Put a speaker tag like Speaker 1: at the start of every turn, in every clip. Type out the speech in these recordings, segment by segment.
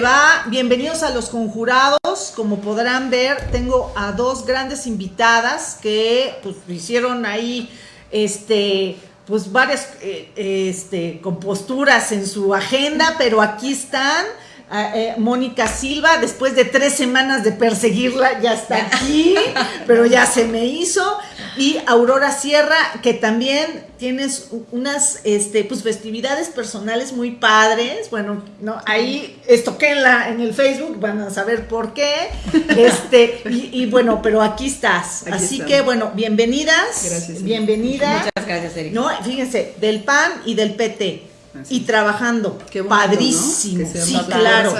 Speaker 1: va? Bienvenidos a Los Conjurados. Como podrán ver, tengo a dos grandes invitadas que pues hicieron ahí este pues varias eh, este, composturas en su agenda, pero aquí están eh, Mónica Silva, después de tres semanas de perseguirla, ya está aquí, pero ya se me hizo. Y Aurora Sierra, que también tienes unas este, pues, festividades personales muy padres. Bueno, no, ahí estoqué en, la, en el Facebook, van a saber por qué. Este, y, bueno, pero aquí estás. Así que bueno, bienvenidas. Gracias. Bienvenida.
Speaker 2: Muchas gracias, Erika.
Speaker 1: No, fíjense, del PAN y del PT y trabajando. Padrísimo. sí, claro.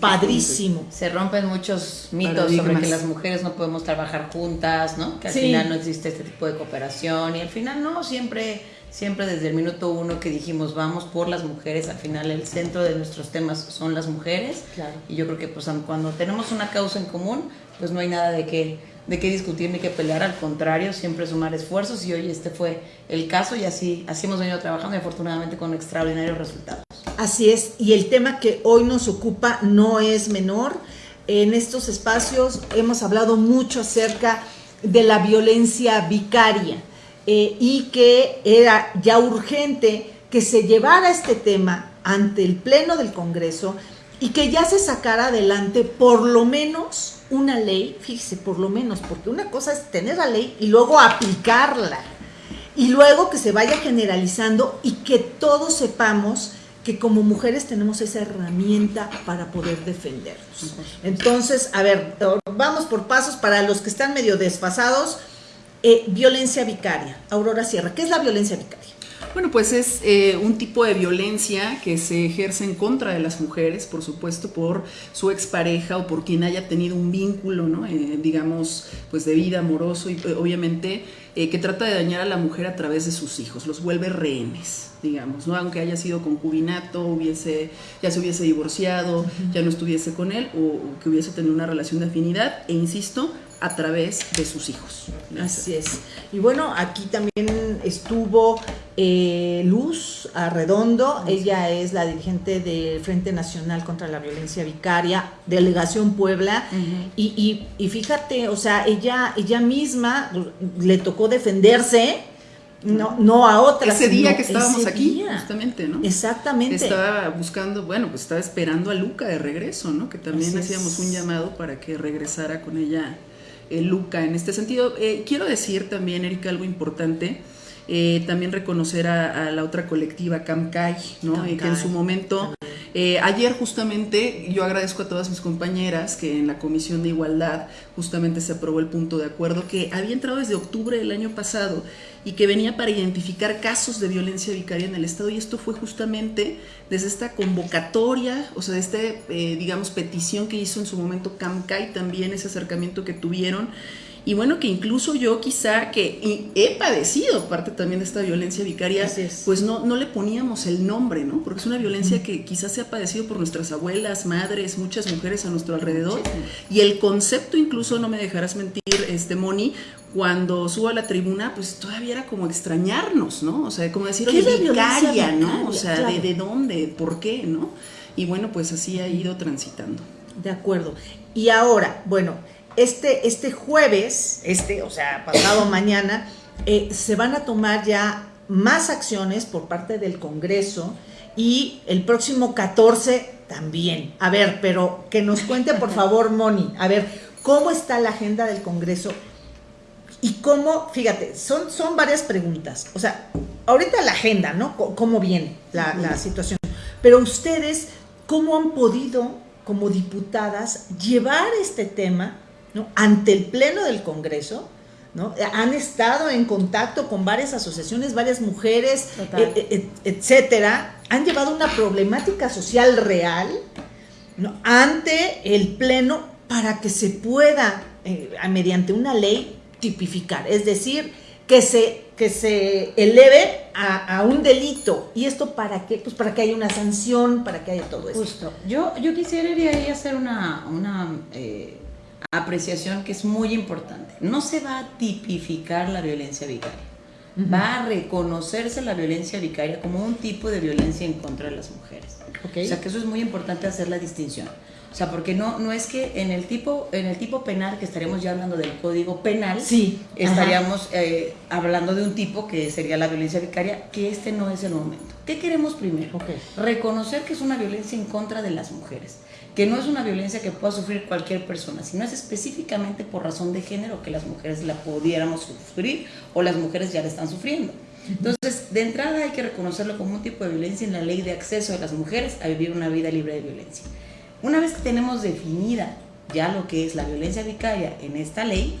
Speaker 1: Padrísimo.
Speaker 2: Se rompen muchos mitos sobre que las mujeres no podemos trabajar juntas, ¿no? Que al final no existe este tipo de cooperación y al final no, siempre siempre desde el minuto uno que dijimos vamos por las mujeres, al final el centro de nuestros temas son las mujeres. Y yo creo que pues cuando tenemos una causa en común, pues no hay nada de qué de qué discutir ni qué pelear, al contrario, siempre sumar esfuerzos y hoy este fue el caso y así, así hemos venido trabajando y afortunadamente con extraordinarios resultados.
Speaker 1: Así es, y el tema que hoy nos ocupa no es menor. En estos espacios hemos hablado mucho acerca de la violencia vicaria eh, y que era ya urgente que se llevara este tema ante el Pleno del Congreso y que ya se sacara adelante por lo menos una ley, fíjese, por lo menos, porque una cosa es tener la ley y luego aplicarla. Y luego que se vaya generalizando y que todos sepamos que como mujeres tenemos esa herramienta para poder defendernos. Entonces, a ver, vamos por pasos para los que están medio desfasados. Eh, violencia vicaria. Aurora Sierra, ¿qué es la violencia vicaria?
Speaker 3: Bueno, pues es eh, un tipo de violencia que se ejerce en contra de las mujeres, por supuesto, por su expareja o por quien haya tenido un vínculo, ¿no? Eh, digamos, pues de vida amoroso y eh, obviamente que trata de dañar a la mujer a través de sus hijos, los vuelve rehenes, digamos, ¿no? Aunque haya sido concubinato, hubiese, ya se hubiese divorciado, ya no estuviese con él o que hubiese tenido una relación de afinidad, e insisto, a través de sus hijos.
Speaker 1: Así es. Y bueno, aquí también estuvo eh, Luz Arredondo, ella es la dirigente del Frente Nacional contra la Violencia Vicaria, Delegación Puebla, y, fíjate, o sea, ella, ella misma le tocó defenderse, no, no a otra.
Speaker 3: Ese día que estábamos aquí, justamente, ¿no?
Speaker 1: Exactamente.
Speaker 3: Estaba buscando, bueno, pues estaba esperando a Luca de regreso, ¿no? Que también hacíamos un llamado para que regresara con ella eh, Luca en este sentido. Eh, quiero decir también, Erika, algo importante. Eh, también reconocer a, la otra colectiva, Camcay, ¿no? que en su momento, ayer justamente, yo agradezco a todas mis compañeras que en la Comisión de Igualdad justamente se aprobó el punto de acuerdo que había entrado desde octubre del año pasado y que venía para identificar casos de violencia vicaria en el Estado y esto fue justamente desde esta convocatoria, o sea, de esta, eh, digamos, petición que hizo en su momento CAMCAI, también ese acercamiento que tuvieron y bueno, que incluso yo quizá que he padecido parte también de esta violencia vicaria, pues no, no le poníamos el nombre, ¿no? Porque es una violencia que quizás se ha padecido por nuestras abuelas, madres, muchas mujeres a nuestro alrededor. Y el concepto incluso, no me dejarás mentir, este Moni, cuando subo a la tribuna, pues todavía era como extrañarnos, ¿no? O sea, como decir, oye, vicaria, ¿no? O sea, de, ¿de dónde? ¿Por qué? ¿No? Y bueno, pues así ha ido transitando.
Speaker 1: De acuerdo. Y ahora, bueno, este, este jueves, este, o sea, pasado mañana, eh, se van a tomar ya más acciones por parte del Congreso y el próximo 14 también. A ver, pero que nos cuente por favor, Moni, a ver, ¿cómo está la agenda del Congreso? Y cómo, fíjate, son, son varias preguntas. O sea, ahorita la agenda, ¿no? ¿Cómo viene la, la situación? Pero ustedes, ¿cómo han podido, como diputadas, llevar este tema ante el Pleno del Congreso, ¿no? Han estado en contacto con varias asociaciones, varias mujeres, eh, eh, eh, etcétera, han llevado una problemática social real ante el Pleno para que se pueda, mediante una ley, tipificar, es decir, que se, que se eleve a, un delito. ¿Y esto para qué? Pues para que haya una sanción, para que haya todo eso.
Speaker 2: Justo. Yo, yo quisiera ir ahí a hacer una, una apreciación que es muy importante. No se va a tipificar la violencia vicaria. va a reconocerse la violencia vicaria como un tipo de violencia en contra de las mujeres. O sea que eso es muy importante hacer la distinción. O sea, porque no, no es que en el tipo, en el tipo penal, que estaríamos ya hablando del código penal,
Speaker 1: sí,
Speaker 2: estaríamos eh, hablando de un tipo que sería la violencia vicaria, que este no es el momento. ¿Qué queremos primero? Reconocer que es una violencia en contra de las mujeres, que no es una violencia que pueda sufrir cualquier persona, sino es específicamente por razón de género que las mujeres la pudiéramos sufrir o las mujeres ya la están sufriendo. Entonces, de entrada hay que reconocerlo como un tipo de violencia en la ley de acceso de las mujeres a vivir una vida libre de violencia. Una vez que tenemos definida ya lo que es la violencia vicaria en esta ley,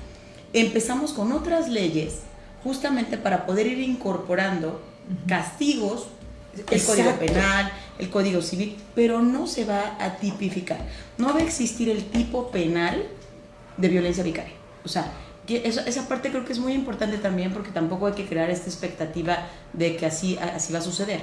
Speaker 2: empezamos con otras leyes justamente para poder ir incorporando castigos, el código penal, el código civil, pero no se va a tipificar. No va a existir el tipo penal de violencia vicaria. O sea, esa, esa parte creo que es muy importante también porque tampoco hay que crear esta expectativa de que así, así va a suceder.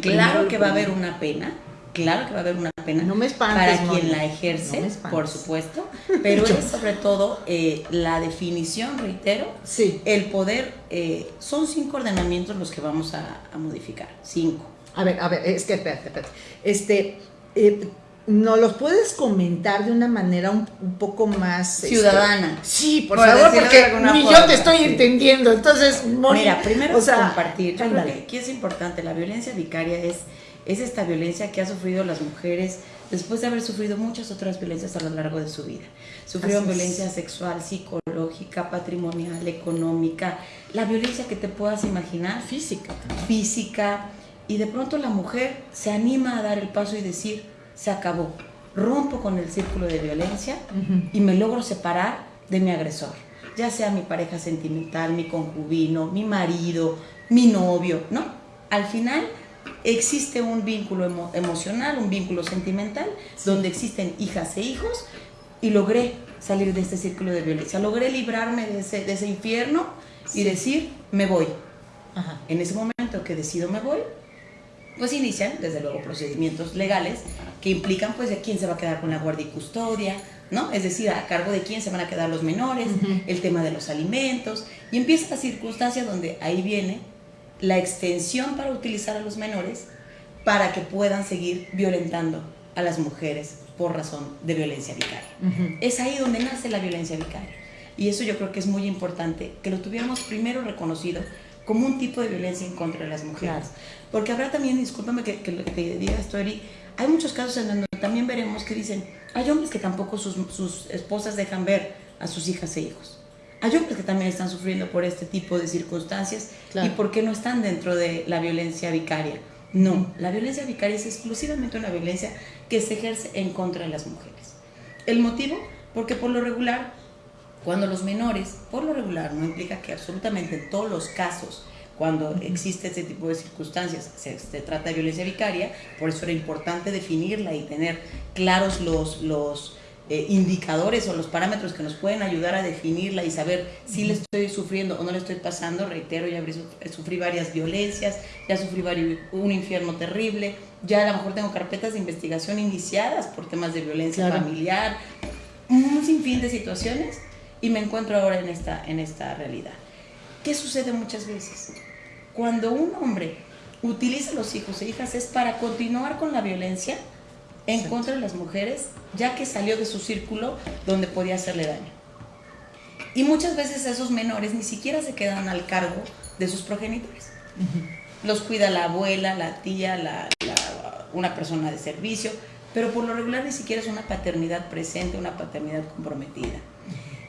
Speaker 2: claro que va a haber una pena, claro que va a haber una pena para quien la ejerce, por supuesto, pero es sobre todo eh, la definición, reitero,
Speaker 1: sí.
Speaker 2: el poder, eh, son cinco ordenamientos los que vamos a, modificar, cinco.
Speaker 1: A ver, a ver, es que espérate, espérate. Este, eh, ¿nos los puedes comentar de una manera un, poco más
Speaker 2: este, ciudadana?
Speaker 1: sí, por, favor, porque ni yo te estoy entendiendo. Entonces,
Speaker 2: Mira, primero o sea, compartir. Yo creo que aquí es importante, la violencia vicaria es es esta violencia que ha sufrido las mujeres después de haber sufrido muchas otras violencias a lo largo de su vida. Sufrieron violencia sexual, psicológica, patrimonial, económica, la violencia que te puedas imaginar.
Speaker 1: Física.
Speaker 2: Física. Y de pronto la mujer se anima a dar el paso y decir, se acabó. Rompo con el círculo de violencia y me logro separar de mi agresor. Ya sea mi pareja sentimental, mi concubino, mi marido, mi novio, ¿no? Al final existe un vínculo emocional, un vínculo sentimental, donde existen hijas e hijos, y logré salir de este círculo de violencia, logré librarme de ese, de ese infierno y decir, me voy. En ese momento que decido me voy, pues inician, desde luego, procedimientos legales que implican, pues, de quién se va a quedar con la guardia y custodia, ¿no? Es decir, a cargo de quién se van a quedar los menores, el tema de los alimentos, y empieza la circunstancia donde ahí viene la extensión para utilizar a los menores para que puedan seguir violentando a las mujeres por razón de violencia vicaria. Es ahí donde nace la violencia vicaria. Y eso yo creo que es muy importante, que lo tuviéramos primero reconocido como un tipo de violencia en contra de las mujeres. Porque habrá también, discúlpame que, que, te diga esto, Eri, hay muchos casos en donde también veremos que dicen, hay hombres que tampoco sus, sus esposas dejan ver a sus hijas e hijos. Hay hombres que también están sufriendo por este tipo de circunstancias y por qué no están dentro de la violencia vicaria. No, la violencia vicaria es exclusivamente una violencia que se ejerce en contra de las mujeres. ¿El motivo? Porque por lo regular, cuando los menores, por lo regular, no implica que absolutamente en todos los casos, cuando existe este tipo de circunstancias, se, se, trata de violencia vicaria, por eso era importante definirla y tener claros los, los eh, indicadores o los parámetros que nos pueden ayudar a definirla y saber si le estoy sufriendo o no le estoy pasando. Reitero, ya sufrí varias violencias, ya sufrí un infierno terrible, ya a lo mejor tengo carpetas de investigación iniciadas por temas de violencia familiar, un sinfín de situaciones y me encuentro ahora en esta, en esta realidad. ¿Qué sucede muchas veces? Cuando un hombre utiliza a los hijos e hijas es para continuar con la violencia, en contra de las mujeres, ya que salió de su círculo donde podía hacerle daño. Y muchas veces esos menores ni siquiera se quedan al cargo de sus progenitores. Los cuida la abuela, la tía, la, una persona de servicio, pero por lo regular ni siquiera es una paternidad presente, una paternidad comprometida.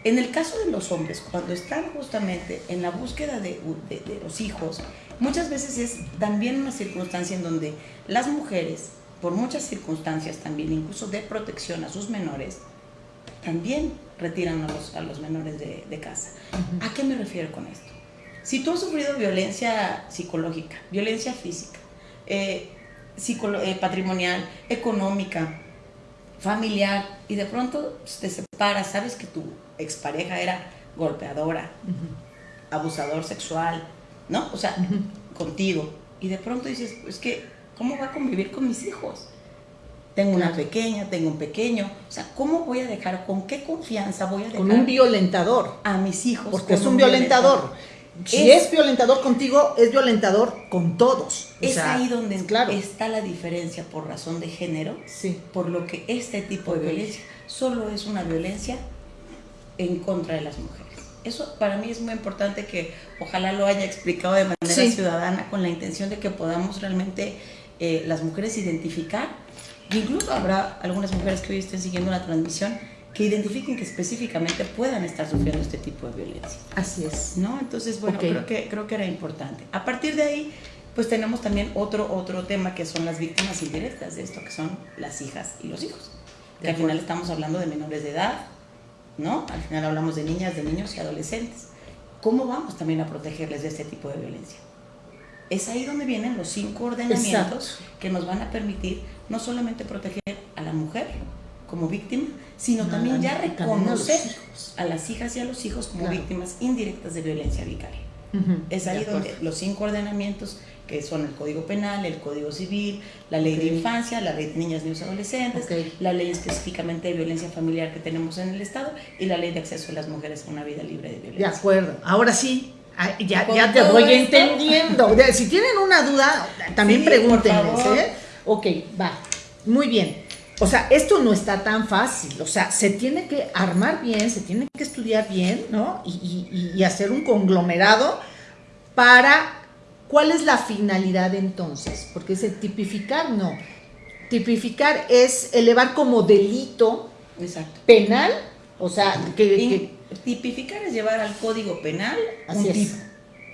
Speaker 2: En el caso de los hombres, cuando están justamente en la búsqueda de, de los hijos, muchas veces es también una circunstancia en donde las mujeres por muchas circunstancias también, incluso de protección a sus menores, también retiran a los, a los menores de, casa. ¿A qué me refiero con esto? Si tú has sufrido violencia psicológica, violencia física, eh, eh, patrimonial, económica, familiar, y de pronto te separas, sabes que tu expareja era golpeadora, abusador sexual, ¿no? O sea, contigo, y de pronto dices, es que ¿Cómo va a convivir con mis hijos? Tengo una pequeña, tengo un pequeño. O sea, ¿cómo voy a dejar, con qué confianza voy a dejar?
Speaker 1: Con un violentador.
Speaker 2: A mis hijos.
Speaker 1: Porque es un, violentador. si es, violentador contigo, es violentador con todos.
Speaker 2: es ahí donde está la diferencia por razón de género,
Speaker 1: sí.
Speaker 2: por lo que este tipo de violencia solo es una violencia en contra de las mujeres. Eso para mí es muy importante que ojalá lo haya explicado de manera ciudadana con la intención de que podamos realmente eh, las mujeres identificar, incluso habrá algunas mujeres que hoy estén siguiendo la transmisión, que identifiquen que específicamente puedan estar sufriendo este tipo de violencia.
Speaker 1: Así es.
Speaker 2: ¿No? Entonces, bueno, creo, que, creo que era importante. A partir de ahí, pues tenemos también otro, otro tema que son las víctimas indirectas de esto, que son las hijas y los hijos. Que al final estamos hablando de menores de edad, ¿no? Al final hablamos de niñas, de niños y adolescentes. ¿Cómo vamos también a protegerles de este tipo de violencia? Es ahí donde vienen los cinco ordenamientos que nos van a permitir no solamente proteger a la mujer, como víctima, sino también ya reconocer a, las hijas y a los hijos como víctimas indirectas de violencia vicaria. es ahí donde los cinco ordenamientos que son el Código Penal, el Código Civil, la Ley de Infancia, la Ley de Niñas, Niños y Adolescentes, la Ley específicamente de violencia familiar que tenemos en el Estado y la Ley de acceso de las mujeres a una vida libre de violencia.
Speaker 1: De acuerdo. Ahora sí, ah, ya, ya te voy entendiendo. Si tienen una duda, también pregúntenles. ¿eh? Ok, va. Muy bien. O sea, esto no está tan fácil, o sea, se tiene que armar bien, se tiene que estudiar bien, ¿no? Y, hacer un conglomerado para, ¿cuál es la finalidad entonces? Porque ese tipificar, no. Tipificar es elevar como delito penal, o sea, que,
Speaker 2: Tipificar es llevar al código penal un tipo.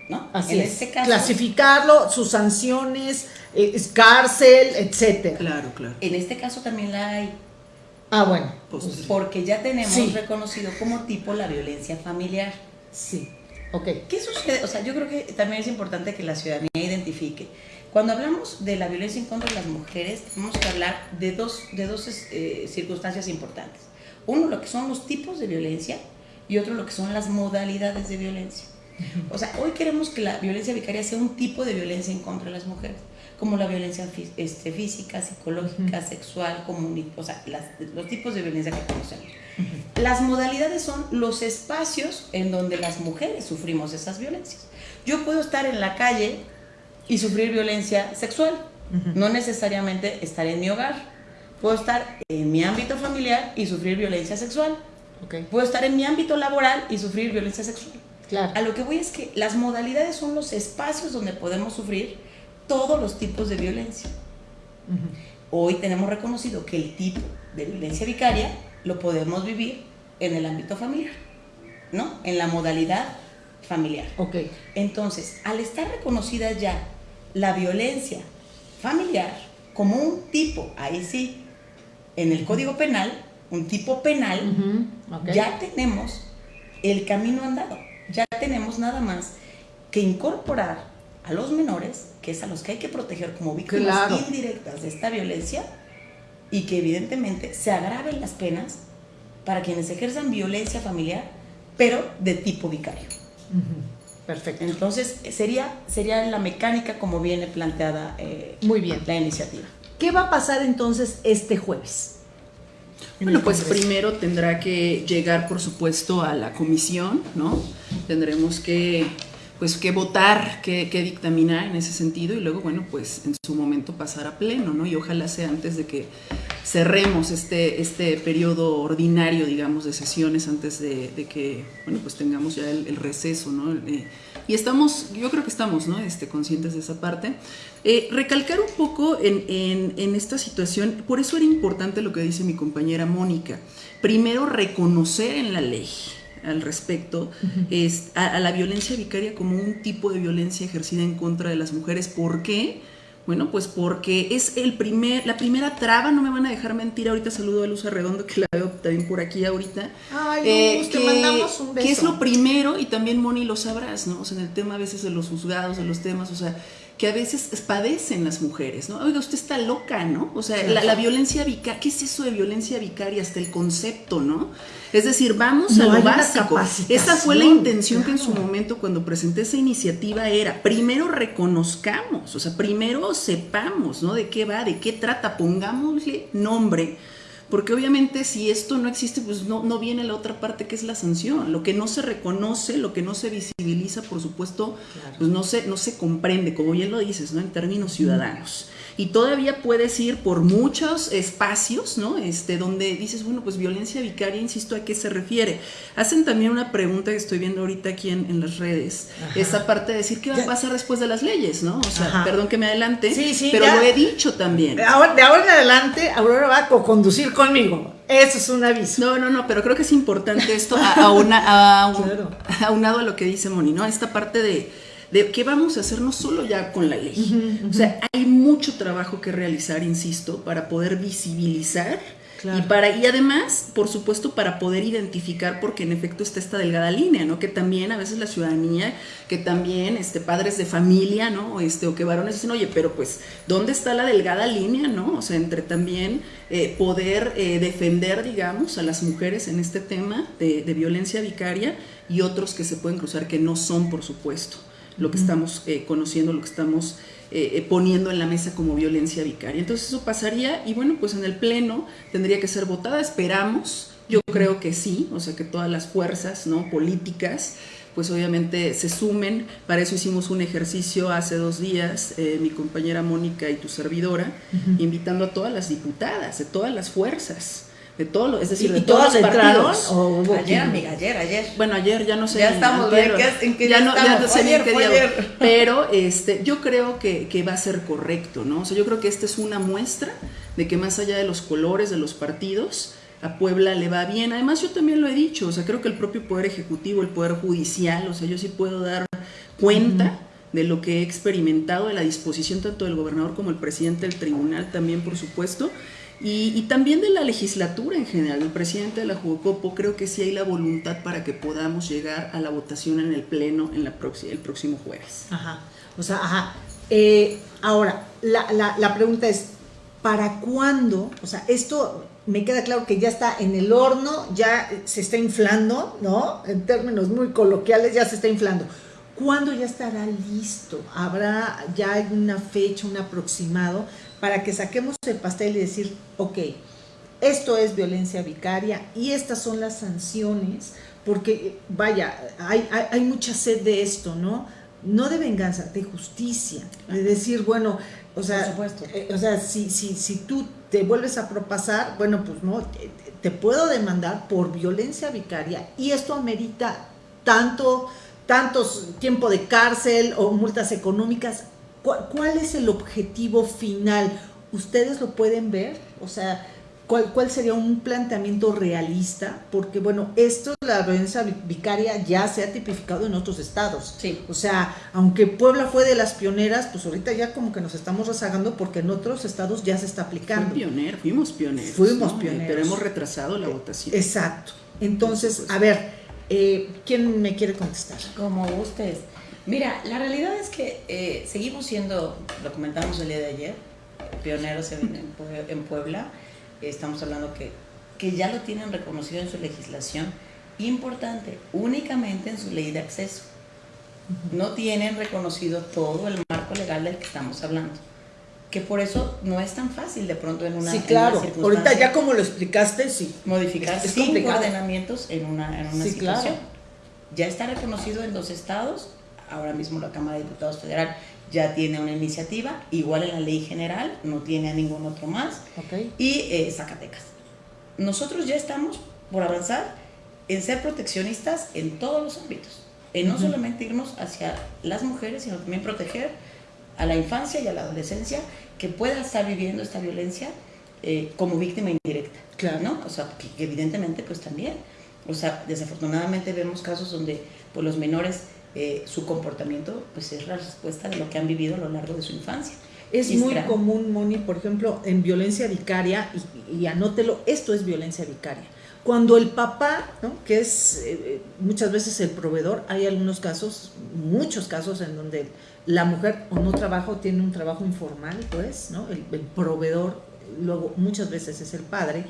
Speaker 2: ¿no?
Speaker 1: Así en Este caso, Clasificarlo, sus sanciones, eh, cárcel, etcétera.
Speaker 3: Claro, claro.
Speaker 2: En este caso también la hay.
Speaker 1: Ah, bueno.
Speaker 2: Pues, porque ya tenemos reconocido como tipo la violencia familiar.
Speaker 1: Sí. Ok.
Speaker 2: ¿Qué sucede? O sea, yo creo que también es importante que la ciudadanía identifique. Cuando hablamos de la violencia en contra de las mujeres, tenemos que hablar de dos, de dos eh, circunstancias importantes. Uno, lo que son los tipos de violencia y otro, lo que son las modalidades de violencia. O sea, hoy queremos que la violencia vicaria sea un tipo de violencia en contra de las mujeres, como la violencia este, física, psicológica, sexual, comunitaria, o sea, los tipos de violencia que conocemos. Las modalidades son los espacios en donde las mujeres sufrimos esas violencias. Yo puedo estar en la calle y sufrir violencia sexual, no necesariamente estar en mi hogar. Puedo estar en mi ámbito familiar y sufrir violencia sexual. Puedo estar en mi ámbito laboral y sufrir violencia sexual. A lo que voy es que las modalidades son los espacios donde podemos sufrir todos los tipos de violencia. Hoy tenemos reconocido que el tipo de violencia vicaria lo podemos vivir en el ámbito familiar, ¿no? En la modalidad familiar.
Speaker 1: Ok.
Speaker 2: Entonces, al estar reconocida ya la violencia familiar como un tipo, ahí sí, en el Código Penal, un tipo penal, ya tenemos el camino andado ya tenemos nada más que incorporar a los menores, que es a los que hay que proteger como víctimas indirectas de esta violencia, y que evidentemente se agraven las penas para quienes ejerzan violencia familiar, pero de tipo vicario.
Speaker 1: Perfecto.
Speaker 2: Entonces, sería, sería la mecánica como viene planteada
Speaker 1: eh, Muy bien.
Speaker 2: la iniciativa.
Speaker 1: ¿Qué va a pasar entonces este jueves?
Speaker 3: Bueno, pues primero tendrá que llegar, por supuesto, a la comisión, ¿no? Tendremos que, pues, que votar, que, que, dictaminar en ese sentido y luego, bueno, pues en su momento pasar a pleno, ¿no? Y ojalá sea antes de que cerremos este, este periodo ordinario, digamos, de sesiones, antes de, que, bueno, pues tengamos ya el, receso, ¿no? Eh, y estamos, yo creo que estamos, ¿no? Este, conscientes de esa parte. Eh, recalcar un poco en, esta situación, por eso era importante lo que dice mi compañera Mónica. Primero, reconocer en la ley al respecto es, a, la violencia vicaria como un tipo de violencia ejercida en contra de las mujeres. ¿Por qué? Bueno, pues porque es el primer, la primera traba, no me van a dejar mentir, ahorita saludo a Luz Arredondo, que la veo también por aquí ahorita.
Speaker 1: Ay, eh, te mandamos un beso.
Speaker 3: Que es lo primero, y también Moni lo sabrás, ¿no? O sea, en el tema a veces de los juzgados, de los temas, o sea, que a veces padecen las mujeres, ¿no? Oiga, usted está loca, ¿no? O sea, la, violencia vicaria, ¿qué es eso de violencia vicaria? Hasta el concepto, ¿no? Es decir, vamos a lo básico. Esa fue la intención que en su momento cuando presenté esa iniciativa era, primero reconozcamos, o sea, primero sepamos, ¿no? De qué va, de qué trata, pongámosle nombre porque obviamente si esto no existe, pues no, no viene la otra parte que es la sanción. Lo que no se reconoce, lo que no se visibiliza, por supuesto, pues no se, no se comprende, como bien lo dices, ¿no? En términos ciudadanos y todavía puedes ir por muchos espacios, ¿no? Este, donde dices, bueno, pues violencia vicaria, insisto, ¿a qué se refiere? Hacen también una pregunta que estoy viendo ahorita aquí en, las redes, esa parte de decir qué va a pasar después de las leyes, ¿no? O sea, perdón que me adelante, pero lo he dicho también.
Speaker 1: Ahora, de ahora en adelante, Aurora va a conducir conmigo. Eso es un aviso.
Speaker 3: No, no, no, pero creo que es importante esto a, una, a, aunado a lo que dice Moni, ¿no? Esta parte de de qué vamos a hacer no solo ya con la ley. O sea, hay mucho trabajo que realizar, insisto, para poder visibilizar y, para, y además, por supuesto, para poder identificar, porque en efecto está esta delgada línea, ¿no? Que también a veces la ciudadanía, que también este, padres de familia, ¿no? Este, o que varones dicen, oye, pero pues, ¿dónde está la delgada línea, ¿no? O sea, entre también eh, poder eh, defender, digamos, a las mujeres en este tema de, de violencia vicaria y otros que se pueden cruzar que no son, por supuesto lo que estamos eh, conociendo, lo que estamos eh, eh, poniendo en la mesa como violencia vicaria. Entonces eso pasaría y bueno, pues en el Pleno tendría que ser votada, esperamos, yo creo que sí, o sea que todas las fuerzas ¿no? políticas pues obviamente se sumen, para eso hicimos un ejercicio hace dos días, mi compañera Mónica y tu servidora, invitando a todas las diputadas de todas las fuerzas, de todo, es decir, de todos los partidos.
Speaker 2: ayer, amiga, ayer, ayer.
Speaker 3: Bueno, ayer ya no sé.
Speaker 2: Ya estamos, bien, ¿en qué ya, no, ya no sé ayer, qué día.
Speaker 3: Pero este, yo creo que, que, va a ser correcto, ¿no? O sea, yo creo que esta es una muestra de que más allá de los colores de los partidos, a Puebla le va bien. Además, yo también lo he dicho, o sea, creo que el propio Poder Ejecutivo, el Poder Judicial, o sea, yo sí puedo dar cuenta. de lo que he experimentado, de la disposición tanto del gobernador como el presidente del tribunal también, por supuesto, y, también de la legislatura en general, el presidente de la Jugocopo, creo que sí hay la voluntad para que podamos llegar a la votación en el Pleno en la el próximo jueves.
Speaker 1: Ajá, o sea, ajá. Eh, ahora, la, la, la pregunta es, ¿para cuándo? O sea, esto me queda claro que ya está en el horno, ya se está inflando, ¿no? En términos muy coloquiales, ya se está inflando. ¿Cuándo ya estará listo? ¿Habrá ya una fecha, un aproximado para que saquemos el pastel y decir, ok, esto es violencia vicaria y estas son las sanciones, porque vaya, hay, hay, mucha sed de esto, ¿no? No de venganza, de justicia, de decir, bueno, o sea, eh, o sea si, si, si tú te vuelves a propasar, bueno, pues no, te, puedo demandar por violencia vicaria y esto amerita tanto, tantos tiempo de cárcel o multas económicas ¿Cuál, es el objetivo final? ¿Ustedes lo pueden ver? O sea, ¿cuál, ¿cuál sería un planteamiento realista? Porque, bueno, esto, la violencia vicaria ya se ha tipificado en otros estados.
Speaker 2: Sí.
Speaker 1: O sea, aunque Puebla fue de las pioneras, pues ahorita ya como que nos estamos rezagando porque en otros estados ya se está aplicando.
Speaker 3: pioner, fuimos pioneros.
Speaker 1: Fuimos pioneros.
Speaker 3: Pero hemos retrasado la votación.
Speaker 1: Exacto. Entonces, a ver, eh, ¿quién me quiere contestar?
Speaker 2: Como ustedes. Mira, la realidad es que eh, seguimos siendo, lo comentamos el día de ayer, pioneros en, Puebla. Estamos hablando que, que ya lo tienen reconocido en su legislación. Importante, únicamente en su ley de acceso. No tienen reconocido todo el marco legal del que estamos hablando que por eso no es tan fácil de pronto en una
Speaker 1: Sí, claro. Ahorita ya como lo explicaste, sí.
Speaker 2: Modificar cinco ordenamientos en una, en una situación. Ya está reconocido en dos estados, ahora mismo la Cámara de Diputados Federal ya tiene una iniciativa, igual en la ley general, no tiene a ningún otro más, y eh, Zacatecas. Nosotros ya estamos por avanzar en ser proteccionistas en todos los ámbitos, en no solamente irnos hacia las mujeres, sino también proteger a la infancia y a la adolescencia que pueda estar viviendo esta violencia eh, como víctima indirecta.
Speaker 1: Claro.
Speaker 2: ¿no? O sea, que, evidentemente pues también, o sea, desafortunadamente vemos casos donde pues, los menores eh, su comportamiento pues es la respuesta de lo que han vivido a lo largo de su infancia.
Speaker 1: Es muy común, Moni, por ejemplo, en violencia vicaria, y, anótelo, esto es violencia vicaria. Cuando el papá, ¿no? que es eh, muchas veces el proveedor, hay algunos casos, muchos casos en donde la mujer o no trabaja o tiene un trabajo informal, pues, ¿no? el, proveedor, luego muchas veces es el padre,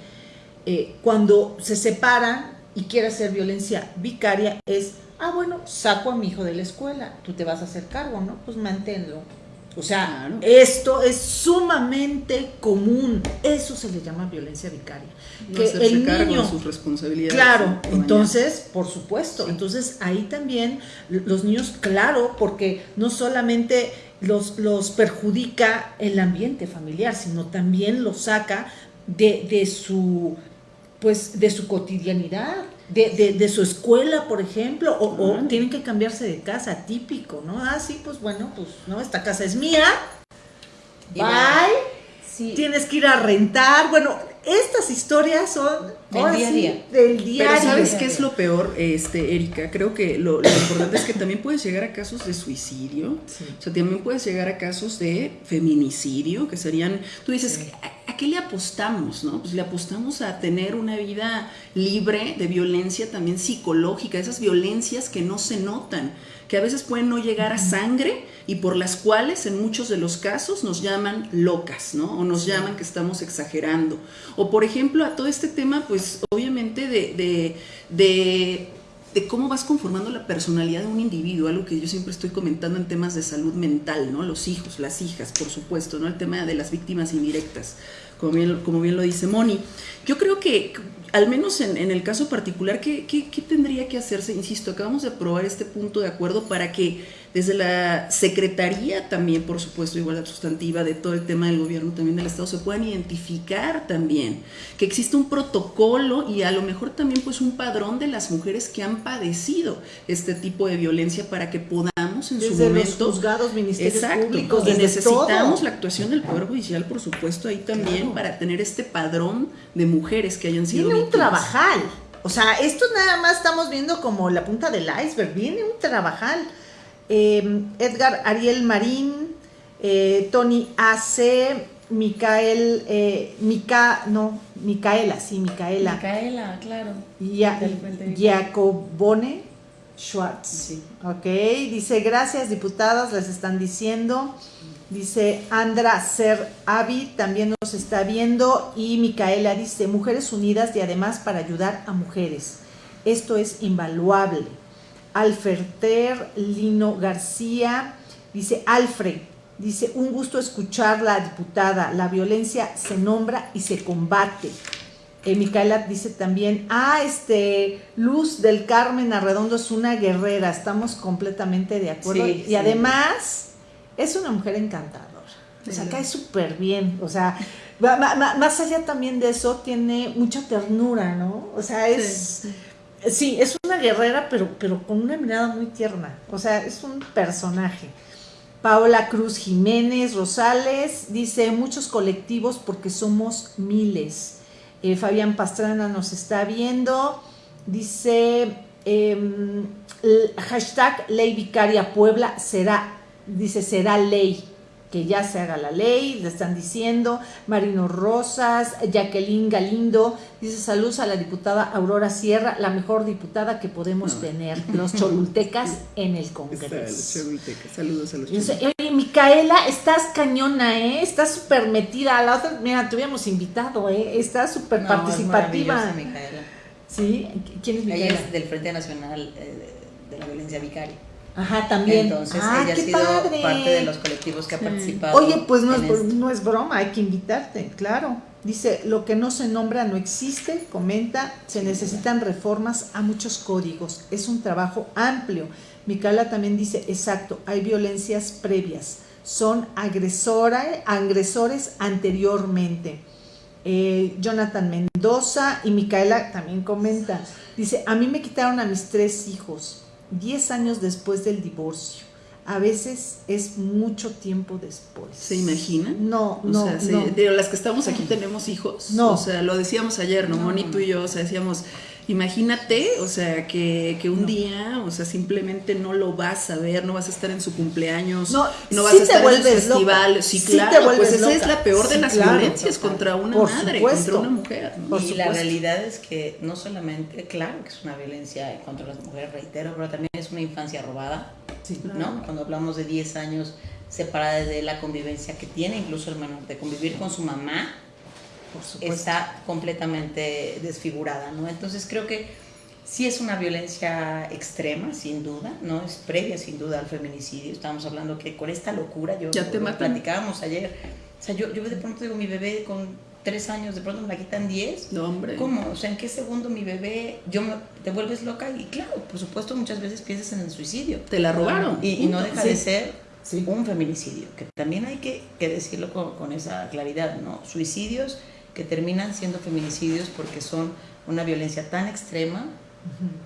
Speaker 1: eh, cuando se separan y quiere hacer violencia vicaria es ah, bueno, saco a mi hijo de la escuela, tú te vas a hacer cargo, ¿no? Pues manténlo. O sea, esto es sumamente común. Eso se le llama violencia vicaria.
Speaker 3: que el niño, sus responsabilidades.
Speaker 1: Claro, entonces, por supuesto. Entonces, ahí también los niños, claro, porque no solamente los, los perjudica el ambiente familiar, sino también los saca de, de su pues de su cotidianidad, de, de, su escuela, por ejemplo, o, tienen que cambiarse de casa, típico, ¿no? Ah, sí, pues bueno, pues no, esta casa es mía. Bye. Sí. Tienes que ir a rentar. Bueno, estas historias son
Speaker 2: del día a día.
Speaker 1: Del día
Speaker 3: Pero ¿sabes qué es lo peor, este, Erika? Creo que lo, importante es que también puedes llegar a casos de suicidio. O sea, también puedes llegar a casos de feminicidio, que serían. Tú dices, ¿a, qué le apostamos? no? Pues le apostamos a tener una vida libre de violencia también psicológica, esas violencias que no se notan que a veces pueden no llegar a sangre y por las cuales en muchos de los casos nos llaman locas, ¿no? O nos llaman que estamos exagerando. O por ejemplo a todo este tema, pues obviamente de, de, de cómo vas conformando la personalidad de un individuo, algo que yo siempre estoy comentando en temas de salud mental, ¿no? Los hijos, las hijas, por supuesto, ¿no? El tema de las víctimas indirectas, como bien, como bien lo dice Moni. Yo creo que al menos en, el caso particular, ¿qué, ¿qué, tendría que hacerse? Insisto, acabamos de aprobar este punto de acuerdo para que desde la Secretaría también, por supuesto, igualdad sustantiva de todo el tema del gobierno, también del Estado, se puedan identificar también, que existe un protocolo y a lo mejor también pues un padrón de las mujeres que han padecido este tipo de violencia para que podamos en su momento...
Speaker 1: Los juzgados, ministerios
Speaker 3: exacto,
Speaker 1: públicos,
Speaker 3: y necesitamos la actuación del Poder Judicial, por supuesto, ahí también para tener este padrón de mujeres que hayan sido
Speaker 1: Viene un trabajal. O sea, esto nada más estamos viendo como la punta del iceberg. Viene un trabajal. Em, Edgar Ariel Marín, eh, Tony AC, Micael, eh, Mica, no, Micaela, sí, Micaela.
Speaker 2: Micaela, claro.
Speaker 1: Ya, Jacobone Schwartz. Sí. Ok, dice, gracias diputadas, les están diciendo. Dice Andra Ser Avi, también nos está viendo. Y Micaela dice, Mujeres Unidas y además para ayudar a mujeres. Esto es invaluable. Alferter Lino García, dice Alfred, dice, un gusto escuchar la diputada, la violencia se nombra y se combate. Eh, Micaela dice también, ah, este, Luz del Carmen Arredondo es una guerrera, estamos completamente de acuerdo. y además es una mujer encantadora, o sea, cae súper bien, o sea, más allá también de eso, tiene mucha ternura, ¿no? O sea, es... Sí, es una guerrera, pero, pero con una mirada muy tierna. O sea, es un personaje. Paola Cruz Jiménez Rosales dice muchos colectivos porque somos miles. Eh, Fabián Pastrana nos está viendo. Dice em, hashtag ley vicaria Puebla será, dice será ley que ya se haga la ley, le están diciendo, Marino Rosas, Jacqueline Galindo, dice saludos a la diputada Aurora Sierra, la mejor diputada que podemos tener, los cholultecas en el Congreso.
Speaker 3: saludos a los
Speaker 1: Oye, Micaela, estás cañona, ¿eh? Estás súper metida, a la otra, mira, te habíamos invitado, ¿eh? Estás súper participativa.
Speaker 2: Micaela.
Speaker 1: ¿Sí? ¿Quién es Micaela?
Speaker 2: Ella es del Frente Nacional eh, de la Violencia Vicaria.
Speaker 1: Ajá, también.
Speaker 2: Entonces
Speaker 1: ah,
Speaker 2: ella ha sido parte de los colectivos que ha participado.
Speaker 1: Oye, pues no es, no es broma, hay que invitarte, claro. Dice, lo que no se nombra no existe, comenta, se necesitan reformas a muchos códigos, es un trabajo amplio. Micaela también dice, exacto, hay violencias previas, son agresora, agresores anteriormente. Eh, Jonathan Mendoza y Micaela también comenta, dice, a mí me quitaron a mis tres hijos, 10 años después del divorcio. A veces es mucho tiempo después.
Speaker 3: ¿Se imaginan?
Speaker 1: No, no, no.
Speaker 3: De las que estamos aquí tenemos hijos. No. O sea, lo decíamos ayer, ¿no? Moni, tú y yo, o sea, decíamos, Imagínate, o sea, que, que un día, o sea, simplemente no lo vas a ver, no vas a estar en su cumpleaños, no, no vas a estar en su festival. Sí, claro, pues esa es la peor de las violencias contra una madre, contra una mujer.
Speaker 2: y la realidad es que no solamente, claro que es una violencia contra las mujeres, reitero, pero también es una infancia robada, ¿no? Cuando hablamos de 10 años separada de la convivencia que tiene, incluso el menor, de convivir con su mamá, está completamente desfigurada, ¿no? Entonces creo que Sí es una violencia extrema, sin duda, no es previa sin duda al feminicidio. Estamos hablando que con esta locura, yo
Speaker 3: ya te
Speaker 2: platicábamos ayer, o sea, yo, yo de pronto digo, mi bebé con tres años, de pronto me la quitan diez.
Speaker 3: No, hombre.
Speaker 2: ¿Cómo? O sea, ¿en qué segundo mi bebé, yo me, te vuelves loca? Y claro, por supuesto, muchas veces piensas en el suicidio.
Speaker 3: Te la robaron.
Speaker 2: Y, no deja de ser un feminicidio, que también hay que, que decirlo con, con, esa claridad, ¿no? Suicidios que terminan siendo feminicidios porque son una violencia tan extrema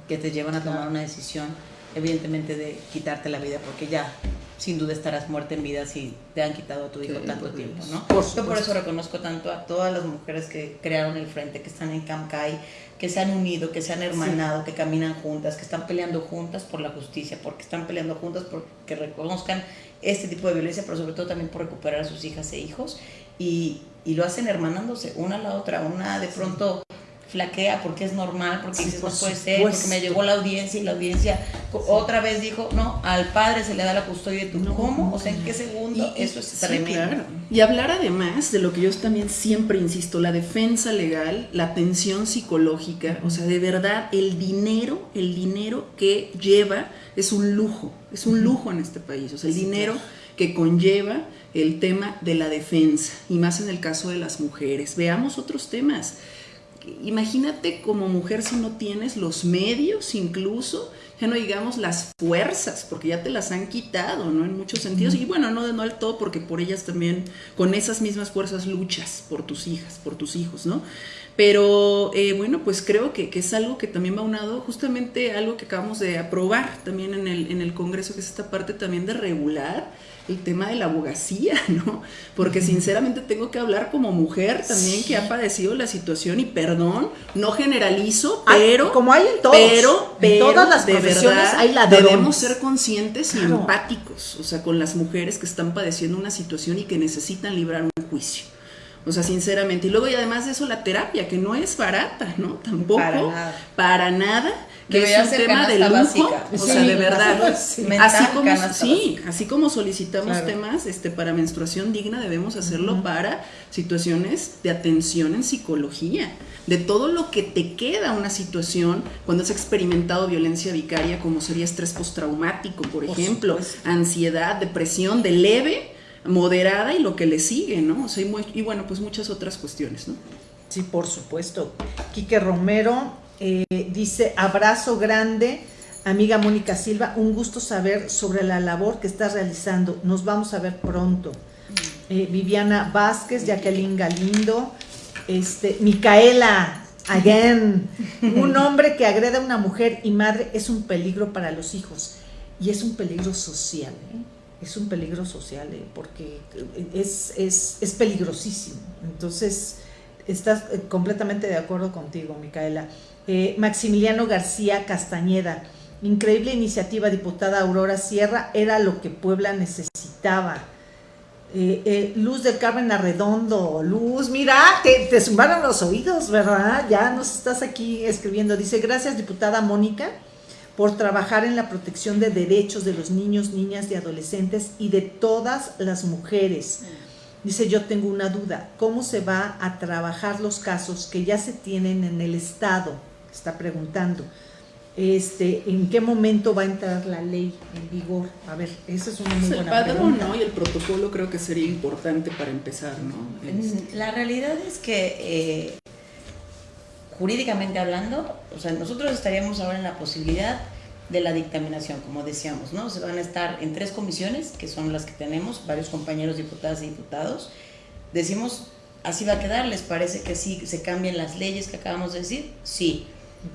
Speaker 2: que te llevan a tomar una decisión, evidentemente, de quitarte la vida, porque ya sin duda estarás muerta en vida si te han quitado a tu hijo tanto tiempo, ¿no? Yo por eso reconozco tanto a todas las mujeres que crearon el frente, que están en Camcay, que se han unido, que se han hermanado, que caminan juntas, que están peleando juntas por la justicia, porque están peleando juntas porque reconozcan este tipo de violencia, pero sobre todo también por recuperar a sus hijas e hijos. Y, y lo hacen hermanándose una a la otra, una de pronto flaquea porque es normal, porque dices, no puede ser, porque me llegó la audiencia y la audiencia otra vez dijo, no, al padre se le da la custodia de tu ¿cómo? O sea, ¿en qué segundo? Eso es tremendo.
Speaker 3: Y hablar además de lo que yo también siempre insisto, la defensa legal, la atención psicológica, o sea, de verdad, el dinero, el dinero que lleva es un lujo, es un lujo en este país, o sea, el dinero que conlleva el tema de la defensa, y más en el caso de las mujeres. Veamos otros temas imagínate como mujer si no tienes los medios incluso, ya no digamos las fuerzas, porque ya te las han quitado, ¿no? En muchos sentidos. Y bueno, no, no del todo, porque por ellas también, con esas mismas fuerzas luchas por tus hijas, por tus hijos, ¿no? Pero eh, bueno, pues creo que, que, es algo que también va unado, justamente algo que acabamos de aprobar también en el, en el Congreso, que es esta parte también de regular el tema de la abogacía, ¿no? Porque sinceramente tengo que hablar como mujer también que ha padecido la situación y perdón, no generalizo, pero
Speaker 1: como hay en todos,
Speaker 3: pero,
Speaker 1: en todas las profesiones hay ladrones.
Speaker 3: Debemos ser conscientes y empáticos, o sea, con las mujeres que están padeciendo una situación y que necesitan librar un juicio. O sea, sinceramente. Y luego, y además de eso, la terapia, que no es barata, ¿no? Tampoco. Para nada. Para nada que es un tema de lujo, o sea, de verdad, así. Como sí, así como solicitamos temas este para menstruación digna, debemos hacerlo para situaciones de atención en psicología, de todo lo que te queda una situación cuando has experimentado violencia vicaria como sería estrés postraumático, por, ejemplo, ansiedad, depresión de leve, moderada y lo que le sigue, ¿no? O sea, y, y bueno, pues muchas otras cuestiones, ¿no?
Speaker 1: Sí, por supuesto. Quique Romero eh, dice, abrazo grande, amiga Mónica Silva, un gusto saber sobre la labor que estás realizando. Nos vamos a ver pronto. Eh, Viviana Vázquez, Jacqueline Galindo, este, Micaela, again. un hombre que agrede a una mujer y madre es un peligro para los hijos y es un peligro social. ¿eh? Es un peligro social porque es, es, es peligrosísimo. Entonces, estás completamente de acuerdo contigo, Micaela. Eh, Maximiliano García Castañeda. Increíble iniciativa, diputada Aurora Sierra, era lo que Puebla necesitaba. Eh, eh, Luz del Carmen Arredondo, Luz, mira, te, te zumbaron los oídos, ¿verdad? Ya nos estás aquí escribiendo. Dice, gracias diputada Mónica por trabajar en la protección de derechos de los niños, niñas y adolescentes y de todas las mujeres. Dice, yo tengo una duda, ¿cómo se va a trabajar los casos que ya se tienen en el Estado? Está preguntando. Este, ¿En qué momento va a entrar la ley en vigor? A ver, esa es una muy
Speaker 3: buena el padrón, ¿no? Y el protocolo creo que sería importante para empezar, ¿no?
Speaker 2: Mm, la realidad es que eh, jurídicamente hablando, o sea, nosotros estaríamos ahora en la posibilidad de la dictaminación, como decíamos, ¿no? Se van a estar en tres comisiones, que son las que tenemos, varios compañeros diputadas y diputados. Decimos, así va a quedar, ¿les parece que sí se cambien las leyes que acabamos de decir? Sí.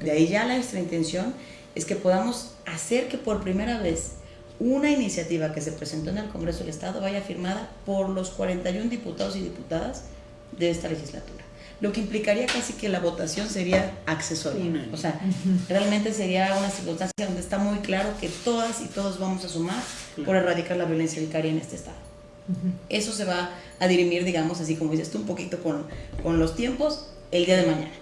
Speaker 2: De ahí ya nuestra intención es que podamos hacer que por primera vez una iniciativa que se presentó en el Congreso del Estado vaya firmada por los 41 diputados y diputadas de esta legislatura. Lo que implicaría casi que la votación sería accesoria. O sea, realmente sería una circunstancia donde está muy claro que todas y todos vamos a sumar por erradicar la violencia vicaria en este Estado. Eso se va a dirimir, digamos, así como dices tú, un poquito con, con los tiempos el día de mañana,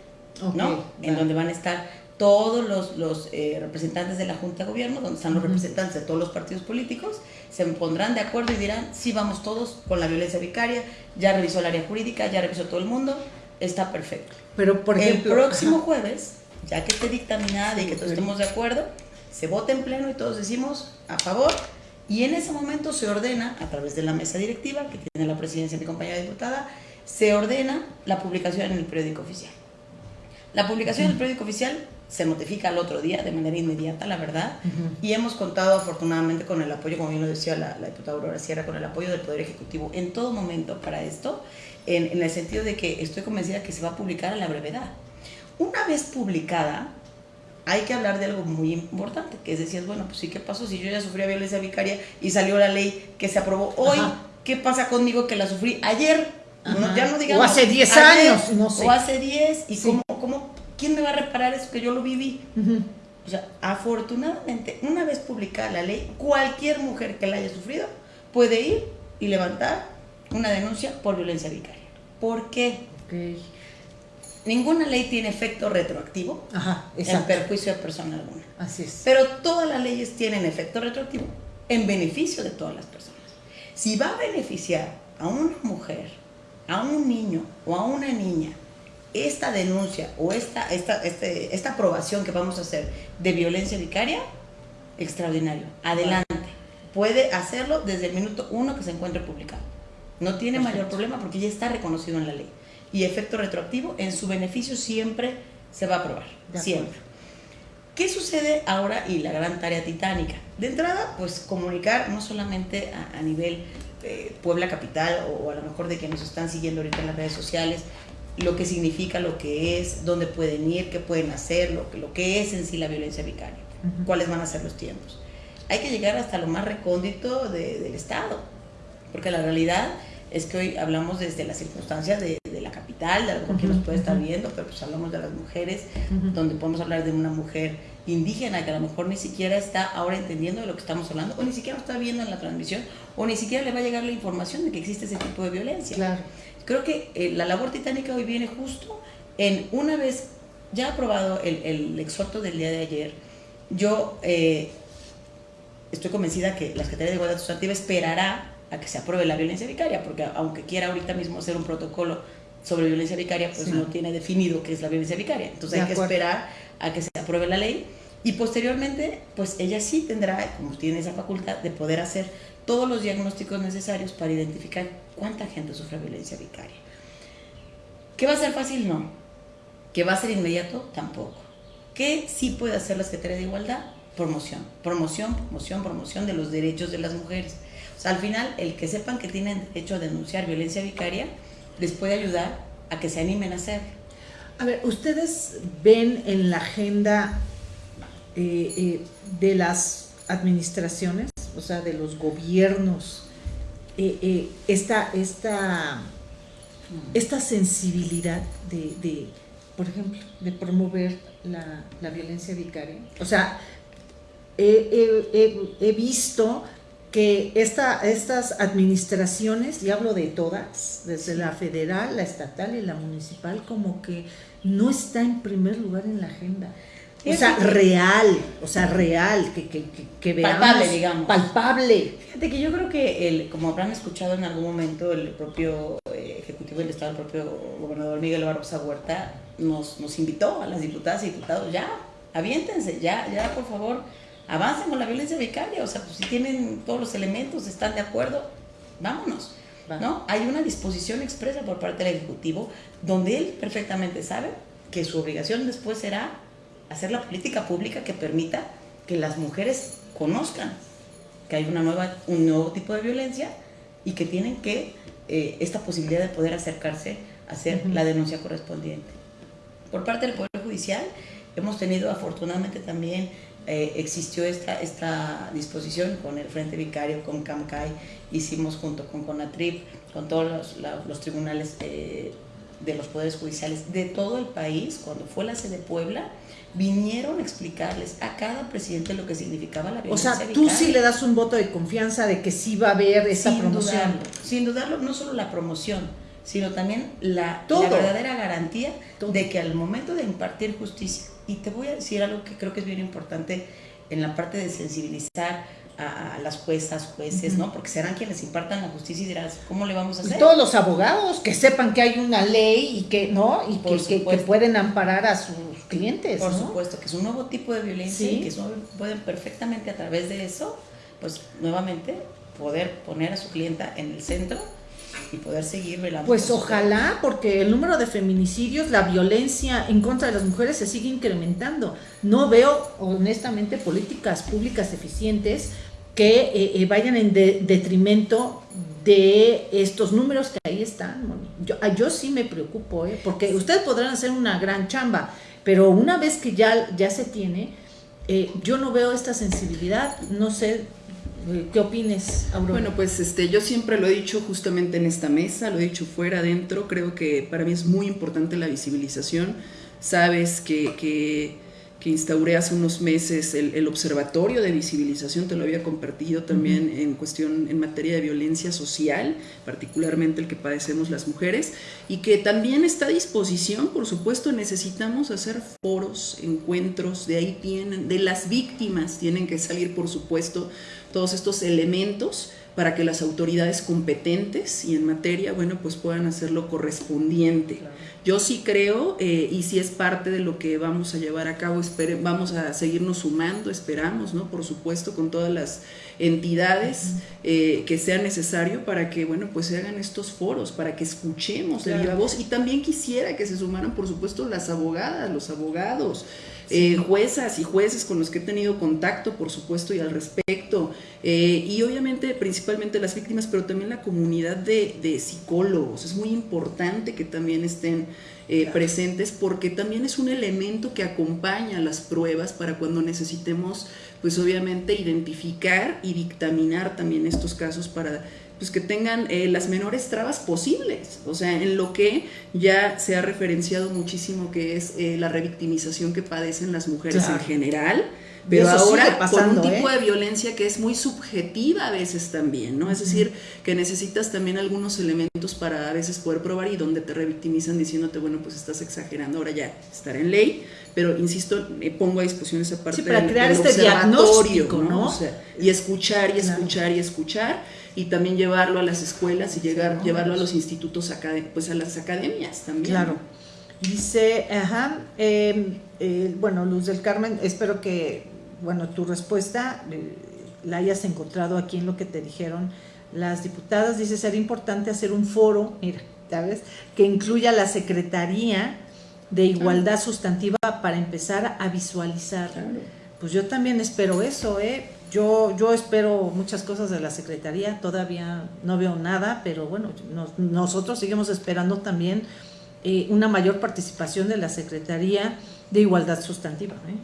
Speaker 2: ¿no? En donde van a estar todos los, los eh, representantes de la Junta de Gobierno, donde están los representantes de todos los partidos políticos, se pondrán de acuerdo y dirán, sí, vamos todos con la violencia vicaria, ya revisó el área jurídica, ya revisó todo el mundo, está perfecto.
Speaker 1: Pero, por ejemplo...
Speaker 2: El próximo jueves ya que esté dictaminada y que todos estemos de acuerdo, se vota en pleno y todos decimos a favor. Y en ese momento se ordena, a través de la mesa directiva que tiene la presidencia de mi compañera diputada, se ordena la publicación en el periódico oficial. La publicación en el periódico oficial se notifica al otro día de manera inmediata, la verdad, y hemos contado afortunadamente con el apoyo, como bien lo decía la, diputada Aurora Sierra, con el apoyo del Poder Ejecutivo en todo momento para esto, en, en, el sentido de que estoy convencida que se va a publicar a la brevedad. Una vez publicada, hay que hablar de algo muy importante, que es decir, bueno, pues sí, ¿qué pasó si yo ya sufría violencia vicaria y salió la ley que se aprobó hoy? ¿Qué pasa conmigo que la sufrí ayer? Ya no digamos,
Speaker 1: o hace 10 años, no sé.
Speaker 2: O hace 10, ¿y cómo, cómo, quién me va a reparar eso que yo lo viví? O sea, afortunadamente, una vez publicada la ley, cualquier mujer que la haya sufrido puede ir y levantar una denuncia por violencia vicaria. ¿Por qué? Ninguna ley tiene efecto retroactivo en perjuicio de persona alguna.
Speaker 1: Así es.
Speaker 2: Pero todas las leyes tienen efecto retroactivo en beneficio de todas las personas. Si va a beneficiar a una mujer, a un niño o a una niña esta denuncia o esta, esta, este, esta aprobación que vamos a hacer de violencia vicaria, extraordinario. Adelante. Puede hacerlo desde el minuto uno que se encuentre publicado. No tiene mayor problema porque ya está reconocido en la ley y efecto retroactivo, en su beneficio siempre se va a aprobar. Siempre. ¿Qué sucede ahora y la gran tarea titánica? De entrada, pues comunicar no solamente a, nivel eh, Puebla Capital o, a lo mejor de que nos están siguiendo ahorita en las redes sociales, lo que significa, lo que es, dónde pueden ir, qué pueden hacer, lo que, lo que es en sí la violencia vicaria, cuáles van a ser los tiempos. Hay que llegar hasta lo más recóndito del Estado, porque la realidad es que hoy hablamos desde las circunstancias de, la capital, de algo que nos puede estar viendo, pero pues hablamos de las mujeres, donde podemos hablar de una mujer indígena que a lo mejor ni siquiera está ahora entendiendo de lo que estamos hablando, o ni siquiera está viendo en la transmisión, o ni siquiera le va a llegar la información de que existe ese tipo de violencia.
Speaker 1: Claro.
Speaker 2: Creo que eh, la labor titánica hoy viene justo en una vez ya aprobado el, el exhorto del día de ayer, yo eh, estoy convencida que la Secretaría de Igualdad Sustantiva esperará a que se apruebe la violencia vicaria, porque aunque quiera ahorita mismo hacer un protocolo sobre violencia vicaria, pues no tiene definido qué es la violencia vicaria. Entonces hay que esperar a que se apruebe la ley y posteriormente, pues ella sí tendrá, como tiene esa facultad, de poder hacer todos los diagnósticos necesarios para identificar cuánta gente sufre violencia vicaria. ¿Qué va a ser fácil? No. ¿Qué va a ser inmediato? Tampoco. ¿Qué sí puede hacer la Secretaría de Igualdad? Promoción, promoción, promoción, promoción de los derechos de las mujeres al final, el que sepan que tienen derecho a denunciar violencia vicaria les puede ayudar a que se animen a hacer.
Speaker 1: A ver, ¿ustedes ven en la agenda eh, eh, de las administraciones, o sea, de los gobiernos, eh, esta, esta, esta sensibilidad de, por ejemplo, de promover la, violencia vicaria? O sea, he visto que esta, estas administraciones, y hablo de todas, desde la federal, la estatal y la municipal, como que no está en primer lugar en la agenda. O sea, real, o sea, real, que, que, que, veamos.
Speaker 2: Palpable, digamos.
Speaker 1: Palpable.
Speaker 2: Fíjate que yo creo que, el, como habrán escuchado en algún momento, el propio eh, Ejecutivo del Estado, el propio gobernador Miguel Barrosa Huerta, nos, nos invitó a las diputadas y diputados, ya, aviéntense, ya, ya, por favor, avancen con la violencia vicaria, o sea, pues si tienen todos los elementos, están de acuerdo, vámonos. ¿no? Hay una disposición expresa por parte del Ejecutivo donde él perfectamente sabe que su obligación después será hacer la política pública que permita que las mujeres conozcan que hay una nueva, un nuevo tipo de violencia y que tienen que eh, esta posibilidad de poder acercarse a hacer la denuncia correspondiente. Por parte del Poder Judicial hemos tenido afortunadamente también eh, existió esta, esta disposición con el Frente Vicario, con CAMCAI, hicimos junto con CONATRIP, con todos los, los tribunales eh, de los poderes judiciales de todo el país, cuando fue la sede de Puebla, vinieron a explicarles a cada presidente lo que significaba la violencia.
Speaker 1: O sea, tú sí le das un voto de confianza de que sí va a haber esa promoción.
Speaker 2: sin dudarlo, no solo la promoción, sino también la, la verdadera garantía de que al momento de impartir justicia, y te voy a decir algo que creo que es bien importante en la parte de sensibilizar a, las juezas, jueces, ¿no? Porque serán quienes impartan la justicia y dirás, ¿cómo le vamos a hacer?
Speaker 1: Y todos los abogados que sepan que hay una ley y que, ¿no? Y que, que, pueden amparar a sus clientes.
Speaker 2: Por supuesto, que es un nuevo tipo de violencia y que pueden perfectamente a través de eso, pues nuevamente poder poner a su clienta en el centro y poder seguir velando.
Speaker 1: Pues ojalá, porque el número de feminicidios, la violencia en contra de las mujeres se sigue incrementando. No veo, honestamente, políticas públicas eficientes que eh, eh, vayan en detrimento de estos números que ahí están. Yo, ah, yo sí me preocupo, ¿eh? porque ustedes podrán hacer una gran chamba, pero una vez que ya, ya se tiene, yo no veo esta sensibilidad, no sé ¿Qué opines, Aurora?
Speaker 3: Bueno, pues este, yo siempre lo he dicho justamente en esta mesa, lo he dicho fuera, adentro, creo que para mí es muy importante la visibilización. Sabes que, que que instauré hace unos meses el, observatorio de visibilización, te lo había compartido también en cuestión, en materia de violencia social, particularmente el que padecemos las mujeres, y que también está a disposición, por supuesto, necesitamos hacer foros, encuentros, de ahí tienen, de las víctimas tienen que salir, por supuesto, todos estos elementos para que las autoridades competentes y en materia, bueno, pues puedan hacer lo correspondiente. Yo sí creo, eh, y si es parte de lo que vamos a llevar a cabo, vamos a seguirnos sumando, esperamos, ¿no? Por supuesto, con todas las entidades eh, que sea necesario para que, bueno, pues se hagan estos foros, para que escuchemos la voz. Y también quisiera que se sumaran, por supuesto, las abogadas, los abogados. Eh, juezas y jueces con los que he tenido contacto, por supuesto, y al respecto, eh, y obviamente principalmente las víctimas, pero también la comunidad de, psicólogos. Es muy importante que también estén eh, presentes porque también es un elemento que acompaña las pruebas para cuando necesitemos, pues obviamente, identificar y dictaminar también estos casos para pues que tengan eh, las menores trabas posibles, o sea, en lo que ya se ha referenciado muchísimo que es eh, la revictimización que padecen las mujeres en general, pero ahora con un tipo ¿eh? de violencia que es muy subjetiva a veces también, ¿no? Es decir, que necesitas también algunos elementos para a veces poder probar y donde te revictimizan diciéndote, bueno, pues estás exagerando, ahora ya estar en ley, pero insisto, pongo a disposición esa parte
Speaker 1: sí, para crear este diagnóstico, ¿no?
Speaker 3: y escuchar y escuchar y escuchar y también llevarlo a las escuelas y llegar, llevarlo a los institutos, pues a las academias también.
Speaker 1: Claro. Dice, ajá, em, eh, bueno, Luz del Carmen, espero que, bueno, tu respuesta eh, la hayas encontrado aquí en lo que te dijeron las diputadas. Dice, sería importante hacer un foro, mira, ¿sabes? Que incluya la Secretaría de Igualdad Sustantiva para empezar a visualizar. Pues yo también espero eso, ¿eh? Yo, yo espero muchas cosas de la Secretaría, todavía no veo nada, pero bueno, nosotros seguimos esperando también eh, una mayor participación de la Secretaría de Igualdad Sustantiva. ¿eh?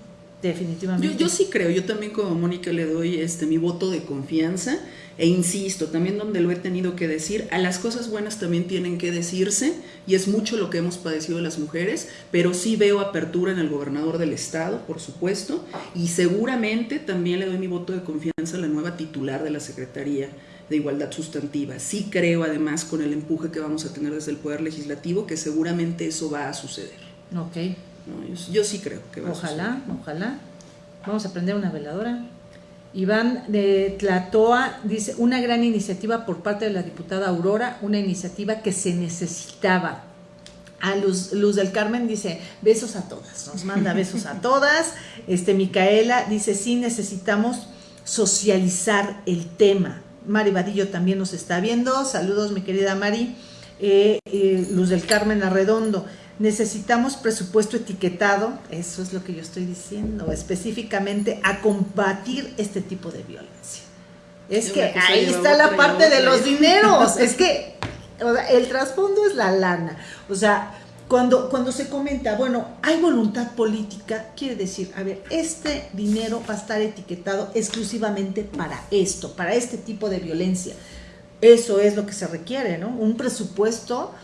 Speaker 1: Definitivamente.
Speaker 3: Yo, sí creo, yo también como Mónica le doy este mi voto de confianza e insisto, también donde lo he tenido que decir, a las cosas buenas también tienen que decirse y es mucho lo que hemos padecido las mujeres, pero sí veo apertura en el gobernador del estado, por supuesto, y seguramente también le doy mi voto de confianza a la nueva titular de la Secretaría de Igualdad Sustantiva. Sí creo además con el empuje que vamos a tener desde el Poder Legislativo que seguramente eso va a suceder.
Speaker 1: Ok
Speaker 3: yo, sí creo que va
Speaker 1: Ojalá, ojalá. Vamos a prender una veladora. Iván de Tlatoa dice, una gran iniciativa por parte de la diputada Aurora, una iniciativa que se necesitaba. A Luz, Luz del Carmen dice, besos a todas, nos manda besos a todas. Este, Micaela dice, sí necesitamos socializar el tema. Mari Vadillo también nos está viendo. Saludos, mi querida Mari. Eh, eh, Luz del Carmen Arredondo necesitamos presupuesto etiquetado, eso es lo que yo estoy diciendo, específicamente a combatir este tipo de violencia. Es que ahí está la parte de los dineros, es que el trasfondo es la lana. O sea, cuando, cuando se comenta, bueno, hay voluntad política, quiere decir, a ver, este dinero va a estar etiquetado exclusivamente para esto, para este tipo de violencia. Eso es lo que se requiere, ¿no? Un presupuesto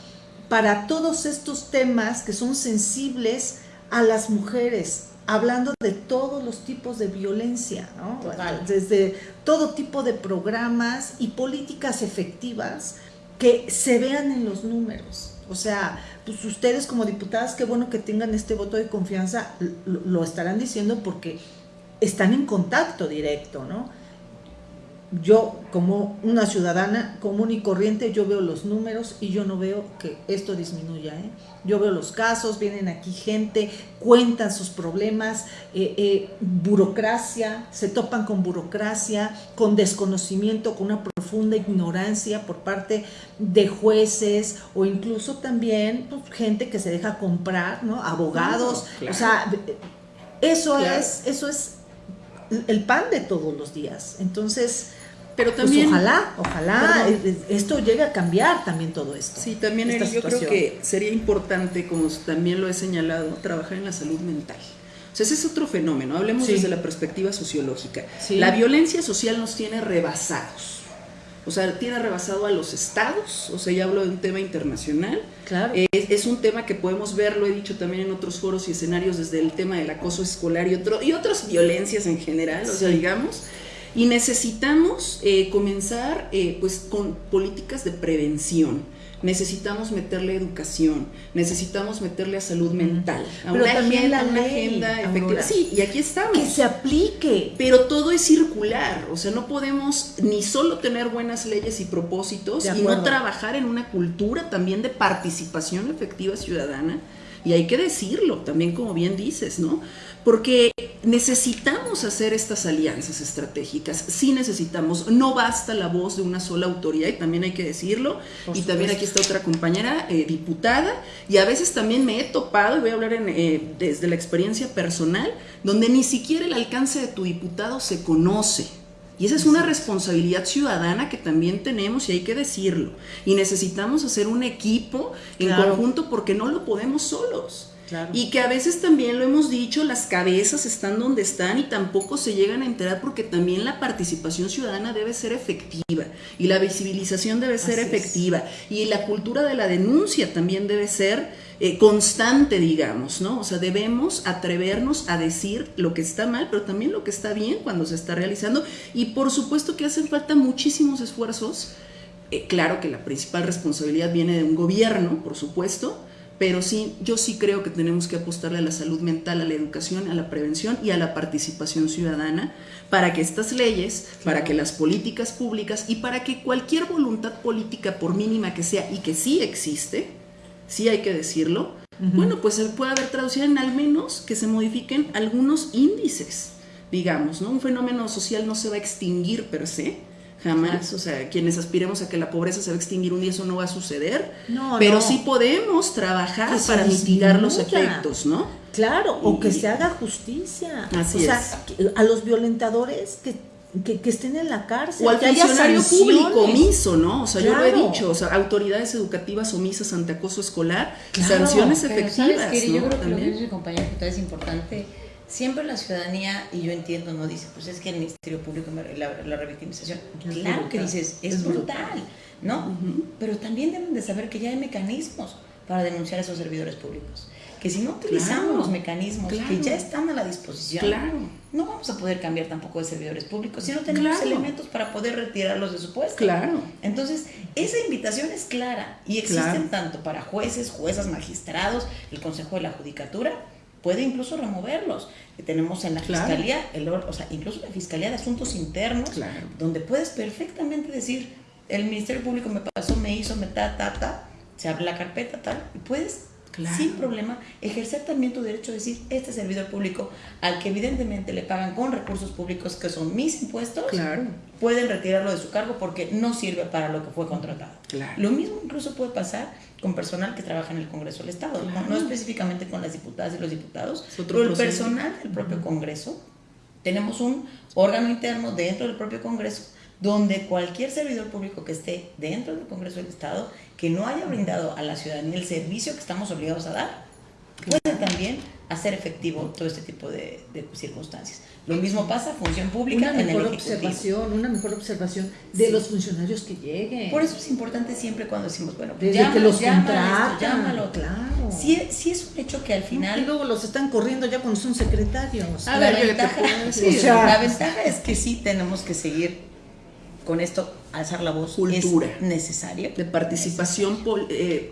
Speaker 1: para todos estos temas que son sensibles a las mujeres, hablando de todos los tipos de violencia, ¿no? desde todo tipo de programas y políticas efectivas que se vean en los números. O sea, pues ustedes como diputadas, qué bueno que tengan este voto de confianza, lo, estarán diciendo porque están en contacto directo, ¿no? Yo como una ciudadana común y corriente, yo veo los números y yo no veo que esto disminuya. ¿eh? Yo veo los casos, vienen aquí gente, cuentan sus problemas, eh, eh, burocracia, se topan con burocracia, con desconocimiento, con una profunda ignorancia por parte de jueces o incluso también pues, gente que se deja comprar, ¿no? Abogados, o sea, eso es, eso es el pan de todos los días. Entonces, pero pues también. ojalá, ojalá esto llegue a cambiar también todo esto.
Speaker 3: Sí, también yo creo que sería importante, como también lo he señalado, trabajar en la salud mental. O sea, ese es otro fenómeno. Hablemos desde la perspectiva sociológica. La violencia social nos tiene rebasados. O sea, tiene rebasado a los estados, o sea, ya hablo de un tema internacional.
Speaker 1: Claro.
Speaker 3: es, un tema que podemos ver, lo he dicho también en otros foros y escenarios, desde el tema del acoso escolar y, otro, y otras violencias en general, o sea, digamos. Y necesitamos eh, comenzar eh, pues con políticas de prevención. Necesitamos meterle educación, necesitamos meterle a salud mental,
Speaker 1: a una agenda, una agenda efectiva.
Speaker 3: Sí, y aquí estamos.
Speaker 1: Que se aplique.
Speaker 3: Pero todo es circular, o sea, no podemos ni solo tener buenas leyes y propósitos y no trabajar en una cultura también de participación efectiva ciudadana. Y hay que decirlo, también como bien dices, ¿no? porque necesitamos hacer estas alianzas estratégicas, sí necesitamos, no basta la voz de una sola autoridad, y también hay que decirlo, y también aquí está otra compañera eh, diputada, y a veces también me he topado, y voy a hablar eh, desde la experiencia personal, donde ni siquiera el alcance de tu diputado se conoce. Y esa es una responsabilidad ciudadana que también tenemos y hay que decirlo. Y necesitamos hacer un equipo en conjunto porque no lo podemos solos. Y que a veces también lo hemos dicho, las cabezas están donde están y tampoco se llegan a enterar porque también la participación ciudadana debe ser efectiva y la visibilización debe ser efectiva. Y la cultura de la denuncia también debe ser eh, constante, digamos, ¿no? O sea, debemos atrevernos a decir lo que está mal, pero también lo que está bien cuando se está realizando y por supuesto que hacen falta muchísimos esfuerzos. Eh, claro que la principal responsabilidad viene de un gobierno, por supuesto, pero sí, yo sí creo que tenemos que apostarle a la salud mental, a la educación, a la prevención y a la participación ciudadana para que estas leyes, para que las políticas públicas y para que cualquier voluntad política, por mínima que sea y que sí existe, sí hay que decirlo, bueno, pues se pueda haber traducido en al menos que se modifiquen algunos índices, digamos, ¿no? Un fenómeno social no se va a extinguir per se, Jamás, o sea, quienes aspiremos a que la pobreza se va a extinguir un día, eso no va a suceder. No, pero sí podemos trabajar para mitigar los efectos, ¿no?
Speaker 1: Claro, o que se haga justicia. Así o sea, a los violentadores que, que, estén en la cárcel.
Speaker 3: O al funcionario público omiso, ¿no? O sea, yo lo he dicho, o sea, autoridades educativas omisas ante acoso escolar, sanciones efectivas. ¿sabes,
Speaker 2: Yo creo que lo que dice mi compañero es importante siempre la ciudadanía, y yo entiendo, no dice, pues es que el Ministerio Público, la, la revictimización, claro que dices, es, brutal, ¿no? Pero también deben de saber que ya hay mecanismos para denunciar a esos servidores públicos. Que si no utilizamos los mecanismos que ya están a la disposición, no vamos a poder cambiar tampoco de servidores públicos si no tenemos elementos para poder retirarlos de su puesto.
Speaker 3: Claro.
Speaker 2: Entonces, esa invitación es clara y existen tanto para jueces, juezas, magistrados, el Consejo de la Judicatura, puede incluso removerlos. Tenemos en la Fiscalía, el, o sea, incluso la Fiscalía de Asuntos Internos, donde puedes perfectamente decir, el Ministerio Público me pasó, me hizo, me ta, ta, ta, se abre la carpeta, tal, y puedes sin problema, ejercer también tu derecho a decir, este servidor público, al que evidentemente le pagan con recursos públicos, que son mis impuestos, pueden retirarlo de su cargo porque no sirve para lo que fue contratado. Lo mismo incluso puede pasar con personal que trabaja en el Congreso del Estado, no, específicamente con las diputadas y los diputados, pero el personal del propio Congreso, tenemos un órgano interno dentro del propio Congreso donde cualquier servidor público que esté dentro del Congreso del Estado, que no haya brindado a la ciudadanía el servicio que estamos obligados a dar, puede también hacer efectivo todo este tipo de, circunstancias. Lo mismo pasa función pública
Speaker 1: una mejor observación, una mejor observación de los funcionarios que lleguen.
Speaker 2: Por eso es importante siempre cuando decimos, bueno,
Speaker 1: pues Desde que los llámalo, llámalo,
Speaker 2: claro. Si, si, es un hecho que al final
Speaker 1: y luego los están corriendo ya cuando son secretarios.
Speaker 2: la, ventaja, la ventaja es que sí tenemos que seguir con esto alzar la voz
Speaker 3: cultura.
Speaker 2: es necesario.
Speaker 3: De participación eh,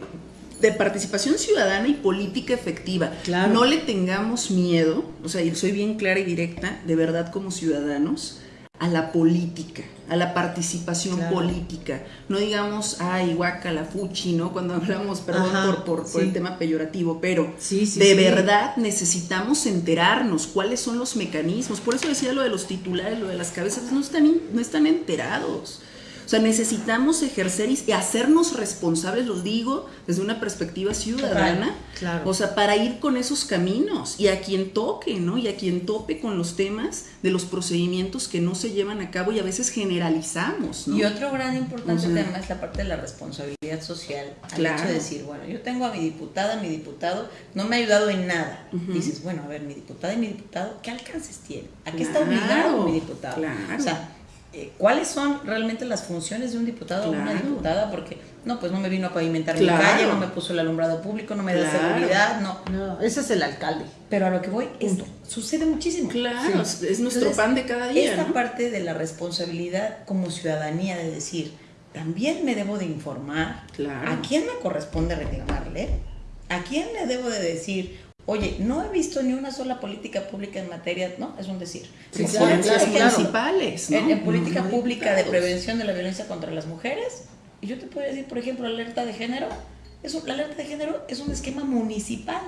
Speaker 3: de participación ciudadana y política efectiva. No le tengamos miedo, o sea, soy bien clara y directa, de verdad como ciudadanos, a la política, a la participación política. No digamos, ay, guaca, la fuchi, ¿no? Cuando hablamos, perdón por, por, el tema peyorativo, pero de verdad necesitamos enterarnos cuáles son los mecanismos. Por eso decía lo de los titulares, lo de las cabezas, no están, no están enterados. O sea, necesitamos ejercer y hacernos responsables, lo digo desde una perspectiva ciudadana, claro. o sea, para ir con esos caminos y a quien toque, ¿no? Y a quien tope con los temas de los procedimientos que no se llevan a cabo y a veces generalizamos, ¿no?
Speaker 2: Y otro gran importante tema es la parte de la responsabilidad social. Al hecho de decir, bueno, yo tengo a mi diputada, mi diputado, no me ha ayudado en nada. Dices, bueno, a ver, mi diputada y mi diputado, ¿qué alcances tiene? ¿A qué está obligado mi diputado? Claro. O sea, eh, cuáles son realmente las funciones de un diputado o una diputada, porque no, pues no me vino a pavimentar mi calle, no me puso el alumbrado público, no me da seguridad, no.
Speaker 1: No, ese es el alcalde.
Speaker 2: Pero a lo que voy, esto sucede muchísimo.
Speaker 3: Claro, es nuestro pan de cada día.
Speaker 2: Esta parte de la responsabilidad como ciudadanía de decir, también me debo de informar, ¿a quién me corresponde reclamarle? ¿A quién le debo de decir, Oye, no he visto ni una sola política pública en materia, ¿no? Es un decir.
Speaker 3: Sí, las principales,
Speaker 2: En, política pública de prevención de la violencia contra las mujeres, y yo te puedo decir, por ejemplo, la alerta de género, es la alerta de género es un esquema municipal.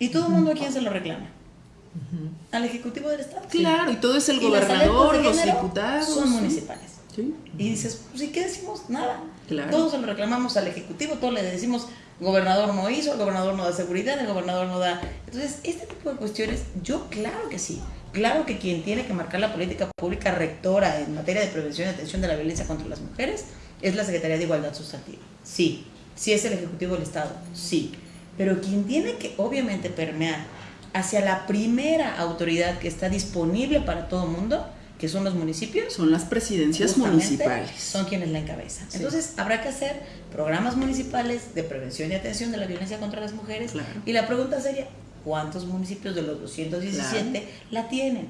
Speaker 2: Y todo el mundo a quién se lo reclama. Al Ejecutivo del Estado.
Speaker 3: Claro, y todo es el gobernador, los diputados.
Speaker 2: Son municipales. Y dices, pues ¿y qué decimos? Nada. Todos se lo reclamamos al Ejecutivo, todos le decimos, gobernador no hizo, el gobernador no da seguridad, el gobernador no da... Entonces, este tipo de cuestiones, yo claro que sí. Claro que quien tiene que marcar la política pública rectora en materia de prevención y atención de la violencia contra las mujeres es la Secretaría de Igualdad Sustantiva. Sí. Sí es el Ejecutivo del Estado. Sí. Pero quien tiene que obviamente permear hacia la primera autoridad que está disponible para todo el mundo que son los municipios.
Speaker 3: Son las presidencias municipales.
Speaker 2: Son quienes la encabezan. Entonces, habrá que hacer programas municipales de prevención y atención de la violencia contra las mujeres. Y la pregunta sería, ¿cuántos municipios de los 217 la tienen?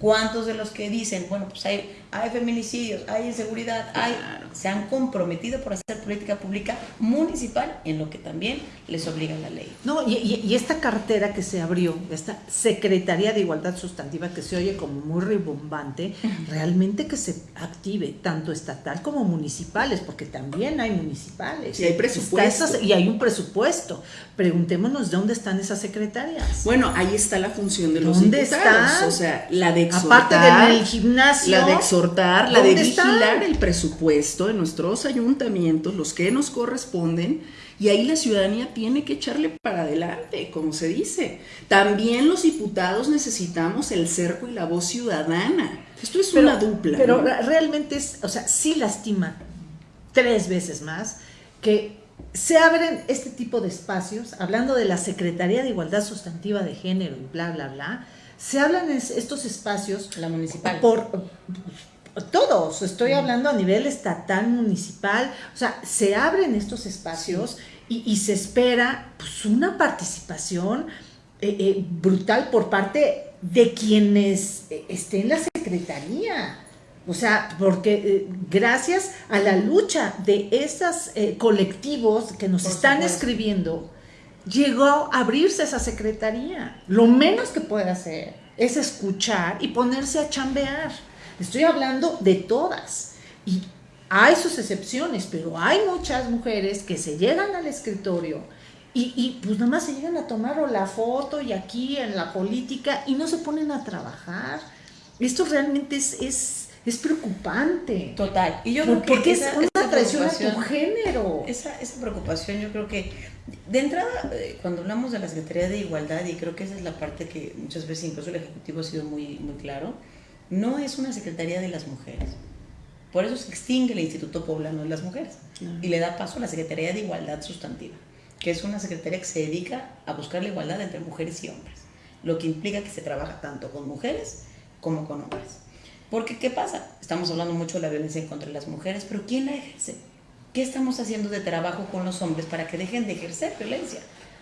Speaker 2: ¿Cuántos de los que dicen, bueno, pues hay, hay feminicidios, hay inseguridad, hay, se han comprometido por hacer política pública municipal en lo que también les obliga la ley?
Speaker 1: No, y, esta cartera que se abrió, esta Secretaría de Igualdad Sustantiva que se oye como muy ribombante, realmente que se active tanto estatal como municipales, porque también hay municipales.
Speaker 3: Y hay presupuestos.
Speaker 1: y hay un presupuesto. Preguntémonos de dónde están esas secretarias.
Speaker 3: Bueno, ahí está la función de los ¿Dónde Están? O sea, la de
Speaker 1: exhortar. Aparte del gimnasio.
Speaker 3: La de exhortar, la de vigilar el presupuesto en nuestros ayuntamientos, los que nos corresponden. Y ahí la ciudadanía tiene que echarle para adelante, como se dice. También los diputados necesitamos el cerco y la voz ciudadana. Esto es una dupla.
Speaker 1: Pero realmente es, o sea, sí lastima tres veces más que se abren este tipo de espacios, hablando de la Secretaría de Igualdad Sustantiva de Género y bla, bla, bla, se hablan en estos espacios.
Speaker 2: La municipal.
Speaker 1: Por, todos, estoy hablando a nivel estatal, municipal, o sea, se abren estos espacios y, se espera pues, una participación eh, eh, brutal por parte de quienes eh, estén en la Secretaría. O sea, porque gracias a la lucha de esos colectivos que nos están escribiendo, llegó a abrirse esa secretaría. Lo menos que puede hacer es escuchar y ponerse a chambear. Estoy hablando de todas. Y hay sus excepciones, pero hay muchas mujeres que se llegan al escritorio y, y, pues nada más se llegan a tomar la foto y aquí en la política y no se ponen a trabajar. Esto realmente es, es, es preocupante.
Speaker 2: Total.
Speaker 1: Y yo creo que porque es una traición a tu género.
Speaker 2: Esa, esa preocupación yo creo que de entrada, eh, cuando hablamos de la Secretaría de Igualdad, y creo que esa es la parte que muchas veces incluso el Ejecutivo ha sido muy, muy claro, no es una Secretaría de las Mujeres. Por eso se extingue el Instituto Poblano de las Mujeres y le da paso a la Secretaría de Igualdad Sustantiva, que es una secretaría que se dedica a buscar la igualdad entre mujeres y hombres, lo que implica que se trabaja tanto con mujeres como con hombres. Porque, ¿qué pasa? Estamos hablando mucho de la violencia contra las mujeres, pero ¿quién la ejerce? ¿Qué estamos haciendo de trabajo con los hombres para que dejen de ejercer violencia?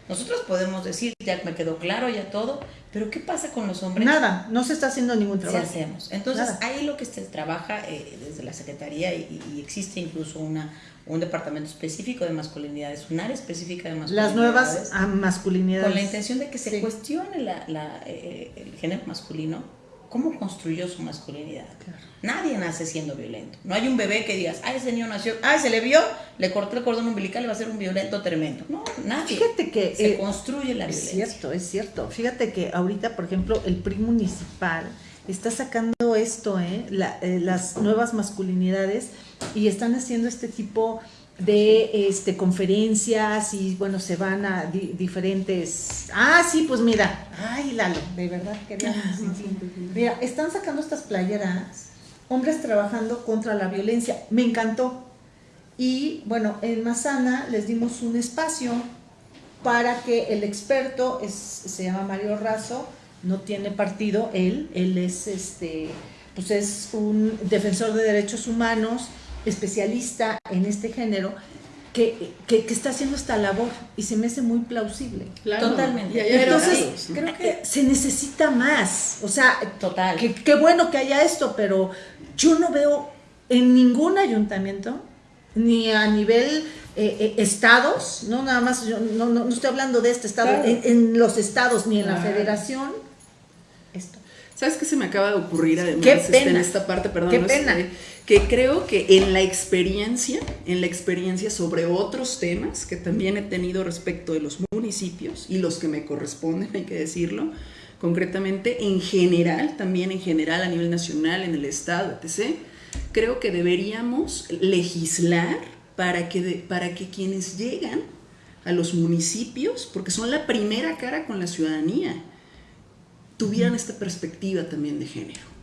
Speaker 2: Nosotros podemos decir, ya me quedó claro, ya todo, pero ¿qué pasa con los hombres?
Speaker 1: Nada, no se está haciendo ningún trabajo.
Speaker 2: Sí hacemos. Entonces, ahí lo que se trabaja eh, desde la Secretaría y, existe incluso una, un departamento específico de masculinidades, un área específica de masculinidades.
Speaker 1: Las nuevas masculinidades.
Speaker 2: Con la intención de que se cuestione la, la, eh, el género masculino cómo construyó su masculinidad. Nadie nace siendo violento. No hay un bebé que digas, ay, ese niño nació, ay, se le vio, le cortó el cordón umbilical y va a ser un violento tremendo. No, nadie.
Speaker 1: Fíjate que
Speaker 2: se eh, construye la
Speaker 1: violencia. Es cierto, es cierto. Fíjate que ahorita, por ejemplo, el PRI municipal está sacando esto, ¿eh? eh las nuevas masculinidades y están haciendo este tipo de este, conferencias y bueno, se van a diferentes... Ah, sí, pues mira, ay Lalo, de verdad quería... Mira, están sacando estas playeras, hombres trabajando contra la violencia, me encantó. Y bueno, en Mazana les dimos un espacio para que el experto, es, se llama Mario Razo, no tiene partido, él, él es este, pues es un defensor de derechos humanos, especialista en este género que, que, está haciendo esta labor y se me hace muy plausible.
Speaker 2: Totalmente.
Speaker 1: Entonces, creo que se necesita más. O sea, Total. Qué bueno que haya esto, pero yo no veo en ningún ayuntamiento, ni a nivel eh, eh, estados, no nada más, yo no, no, estoy hablando de este estado, en, los estados ni en la federación, esto.
Speaker 3: ¿Sabes qué se me acaba de ocurrir además este, en esta parte? Perdón,
Speaker 1: qué pena
Speaker 3: que creo que en la experiencia, en la experiencia sobre otros temas que también he tenido respecto de los municipios y los que me corresponden, hay que decirlo, concretamente en general, también en general a nivel nacional, en el Estado, etc., creo que deberíamos legislar para que, para que quienes llegan a los municipios, porque son la primera cara con la ciudadanía, tuvieran esta perspectiva también de género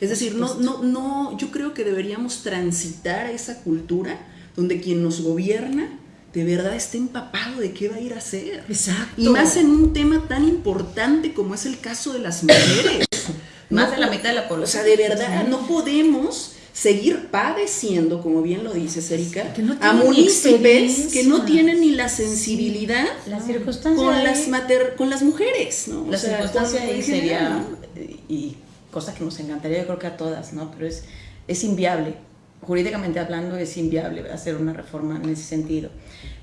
Speaker 3: es decir, no, no, no, yo creo que deberíamos transitar a esa cultura donde quien nos gobierna de verdad esté empapado de qué va a ir a hacer.
Speaker 1: Exacto.
Speaker 3: Y más en un tema tan importante como es el caso de las mujeres.
Speaker 2: más de la mitad de la población.
Speaker 3: O sea, de verdad, no podemos seguir padeciendo, como bien lo dices, Erika, a municipios que no tienen ni la sensibilidad con, las mater, con las mujeres. ¿no?
Speaker 2: La circunstancia ahí sería, y cosa que nos encantaría, yo creo que a todas, ¿no? Pero es, es inviable, jurídicamente hablando es inviable hacer una reforma en ese sentido,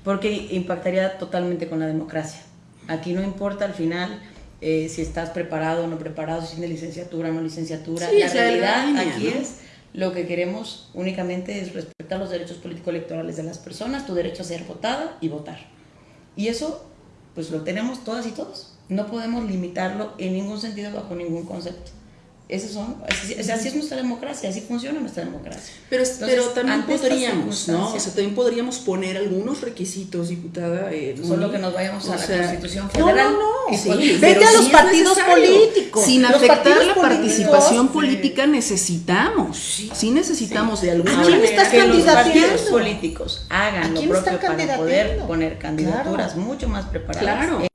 Speaker 2: porque impactaría totalmente con la democracia. Aquí no importa al final eh, si estás preparado o no preparado, si tienes licenciatura o no licenciatura, la realidad aquí es lo que queremos únicamente es respetar los derechos político-electorales de las personas, tu derecho a ser votada y votar. Y eso, pues lo tenemos todas y todos. No podemos limitarlo en ningún sentido bajo ningún concepto. Esos son, así, así, es nuestra democracia, así funciona nuestra democracia.
Speaker 3: Pero, pero también podríamos, ¿no? O sea, también podríamos poner algunos requisitos, diputada.
Speaker 2: Eh, Solo que nos vayamos a la Constitución Federal.
Speaker 1: No, no, no. Sí, Vete a los partidos políticos.
Speaker 3: Sin afectar la participación política necesitamos. Sí, necesitamos de alguna
Speaker 2: manera. ¿A quién estás que los partidos políticos hagan lo propio para poder poner candidaturas mucho más preparadas. Claro.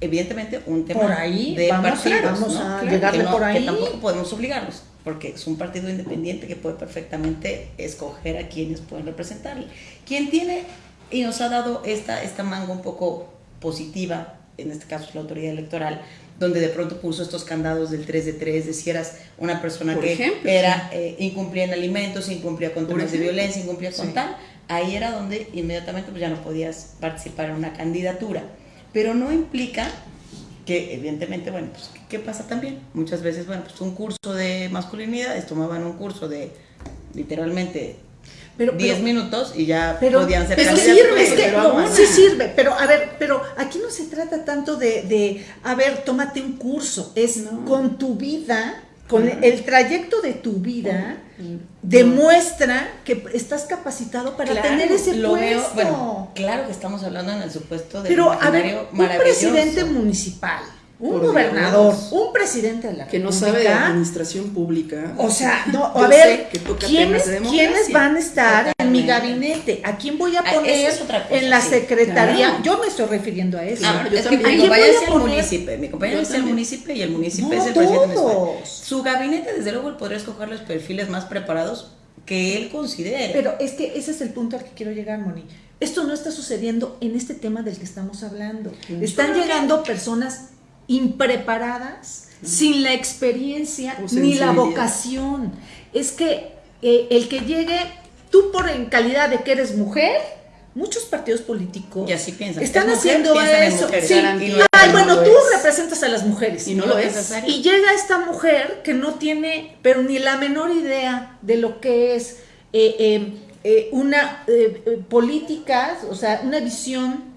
Speaker 2: Evidentemente un tema
Speaker 1: por ahí,
Speaker 2: de
Speaker 1: vamos, vamos a llegarle por ahí.
Speaker 2: Que tampoco podemos obligarlos, porque es un partido independiente que puede perfectamente escoger a quienes pueden representarle. Quien tiene y nos ha dado esta, esta manga un poco positiva, en este caso es la autoridad electoral, donde de pronto puso estos candados del 3 de 3, de si eras una persona que era eh, incumplía en alimentos, incumplía con temas de violencia, incumplía con tal, ahí era donde inmediatamente pues, ya no podías participar en una candidatura pero no implica que evidentemente, bueno, pues, ¿qué pasa también? Muchas veces, bueno, pues un curso de masculinidades, tomaban un curso de literalmente pero, 10 minutos y ya podían ser
Speaker 1: pero sirve, es que, sí sirve, pero a ver, pero aquí no se trata tanto de, de a ver, tómate un curso, es con tu vida con el trayecto de tu vida demuestra que estás capacitado para tener ese puesto.
Speaker 2: claro que estamos hablando en el supuesto de
Speaker 1: Pero a ver, un presidente municipal un gobernador, un presidente de la
Speaker 3: que no sabe de administración pública.
Speaker 1: O sea, no, a ver, ¿quiénes, ¿quiénes, van a estar en mi gabinete? ¿A quién voy a ah, poner en la secretaría? Yo me estoy refiriendo a eso.
Speaker 2: Ah, yo mi compañero es el municipio, mi compañero es el municipio y el municipio es el presidente Su gabinete, desde luego, él podría escoger los perfiles más preparados que él considere.
Speaker 1: Pero es que ese es el punto al que quiero llegar, Moni Esto no está sucediendo en este tema del que estamos hablando. Están llegando personas impreparadas, sin la experiencia ni la vocación. Es que eh, el que llegue, tú por en calidad de que eres mujer, muchos partidos políticos están haciendo eso. Ay, bueno, tú representas a las mujeres.
Speaker 3: Y no lo es.
Speaker 1: Y llega esta mujer que no tiene, pero ni la menor idea de lo que es eh, eh, eh, una política, o sea, una visión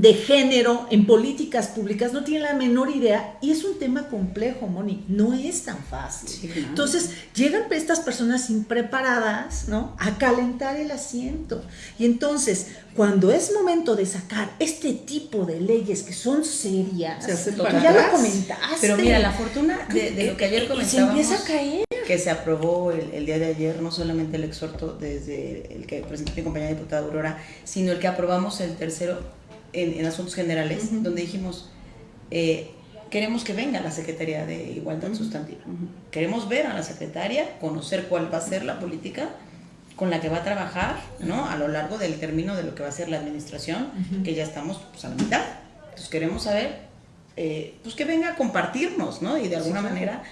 Speaker 1: de género en políticas públicas no tiene la menor idea y es un tema complejo, Moni, no es tan fácil. Entonces, llegan estas personas impreparadas, ¿no? A calentar el asiento. Y entonces, cuando es momento de sacar este tipo de leyes que son serias,
Speaker 2: se ya lo comentaste. Pero mira, la fortuna de, lo que ayer comentábamos, se
Speaker 1: empieza a caer.
Speaker 2: que se aprobó el, día de ayer, no solamente el exhorto desde el que presentó mi compañera diputada Aurora, sino el que aprobamos el tercero en, asuntos generales, donde dijimos, eh, queremos que venga la Secretaría de Igualdad Sustantiva. Queremos ver a la secretaria, conocer cuál va a ser la política con la que va a trabajar ¿no? a lo largo del término de lo que va a ser la administración, que ya estamos pues, a la mitad. Entonces queremos saber eh, pues que venga a compartirnos, ¿no? Y de alguna manera,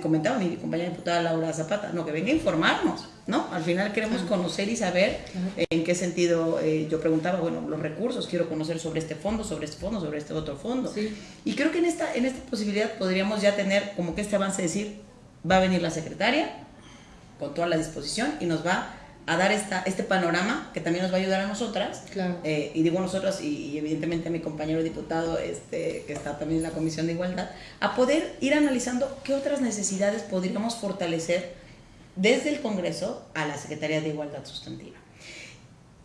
Speaker 2: comentaba mi compañera diputada Laura Zapata, no, que venga a informarnos, ¿no? Al final queremos conocer y saber en qué sentido, eh, yo preguntaba, bueno, los recursos, quiero conocer sobre este fondo, sobre este fondo, sobre este otro fondo. Y creo que en esta, en esta posibilidad podríamos ya tener como que este avance de decir, va a venir la secretaria con toda la disposición y nos va a dar esta, este panorama que también nos va a ayudar a nosotras, eh, y digo nosotras y, evidentemente a mi compañero diputado este, que está también en la Comisión de Igualdad, a poder ir analizando qué otras necesidades podríamos fortalecer desde el Congreso a la Secretaría de Igualdad Sustantiva.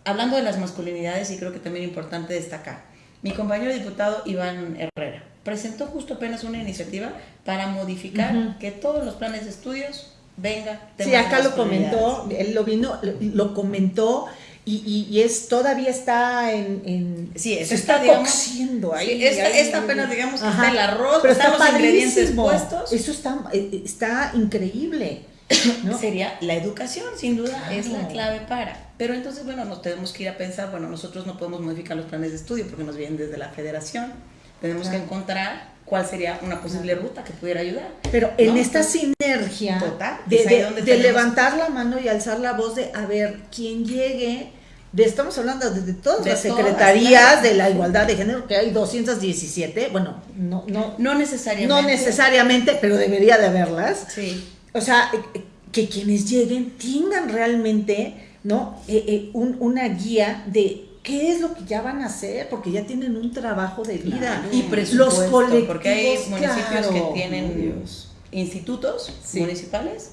Speaker 2: Hablando de las masculinidades, y creo que también es importante destacar, mi compañero diputado Iván Herrera presentó justo apenas una iniciativa para modificar que todos los planes de estudios venga.
Speaker 1: Sí, acá lo comentó, él lo vino, lo, comentó. Y, y, es todavía está en, en
Speaker 2: sí se está, cociendo ahí, esta, apenas digamos que está el arroz pero está los ingredientes puestos.
Speaker 1: Eso está eh, está increíble
Speaker 2: ¿no? sería la educación sin duda es la clave para. Pero entonces bueno nos tenemos que ir a pensar bueno nosotros no podemos modificar los planes de estudio porque nos vienen desde la federación. Tenemos que encontrar cuál sería una posible ruta que pudiera ayudar.
Speaker 1: Pero en esta sinergia de, levantar la mano y alzar la voz de, a ver, quien llegue, de, estamos hablando de, todas las secretarías de la igualdad de género, que hay 217, bueno, no, no,
Speaker 2: no necesariamente.
Speaker 1: No necesariamente, pero debería de haberlas.
Speaker 2: Sí.
Speaker 1: O sea, eh, que quienes lleguen tengan realmente, ¿no? Eh, eh, una guía de qué es lo que ya van a hacer, porque ya tienen un trabajo de vida.
Speaker 2: y presupuesto, los colectivos, porque hay municipios que tienen institutos municipales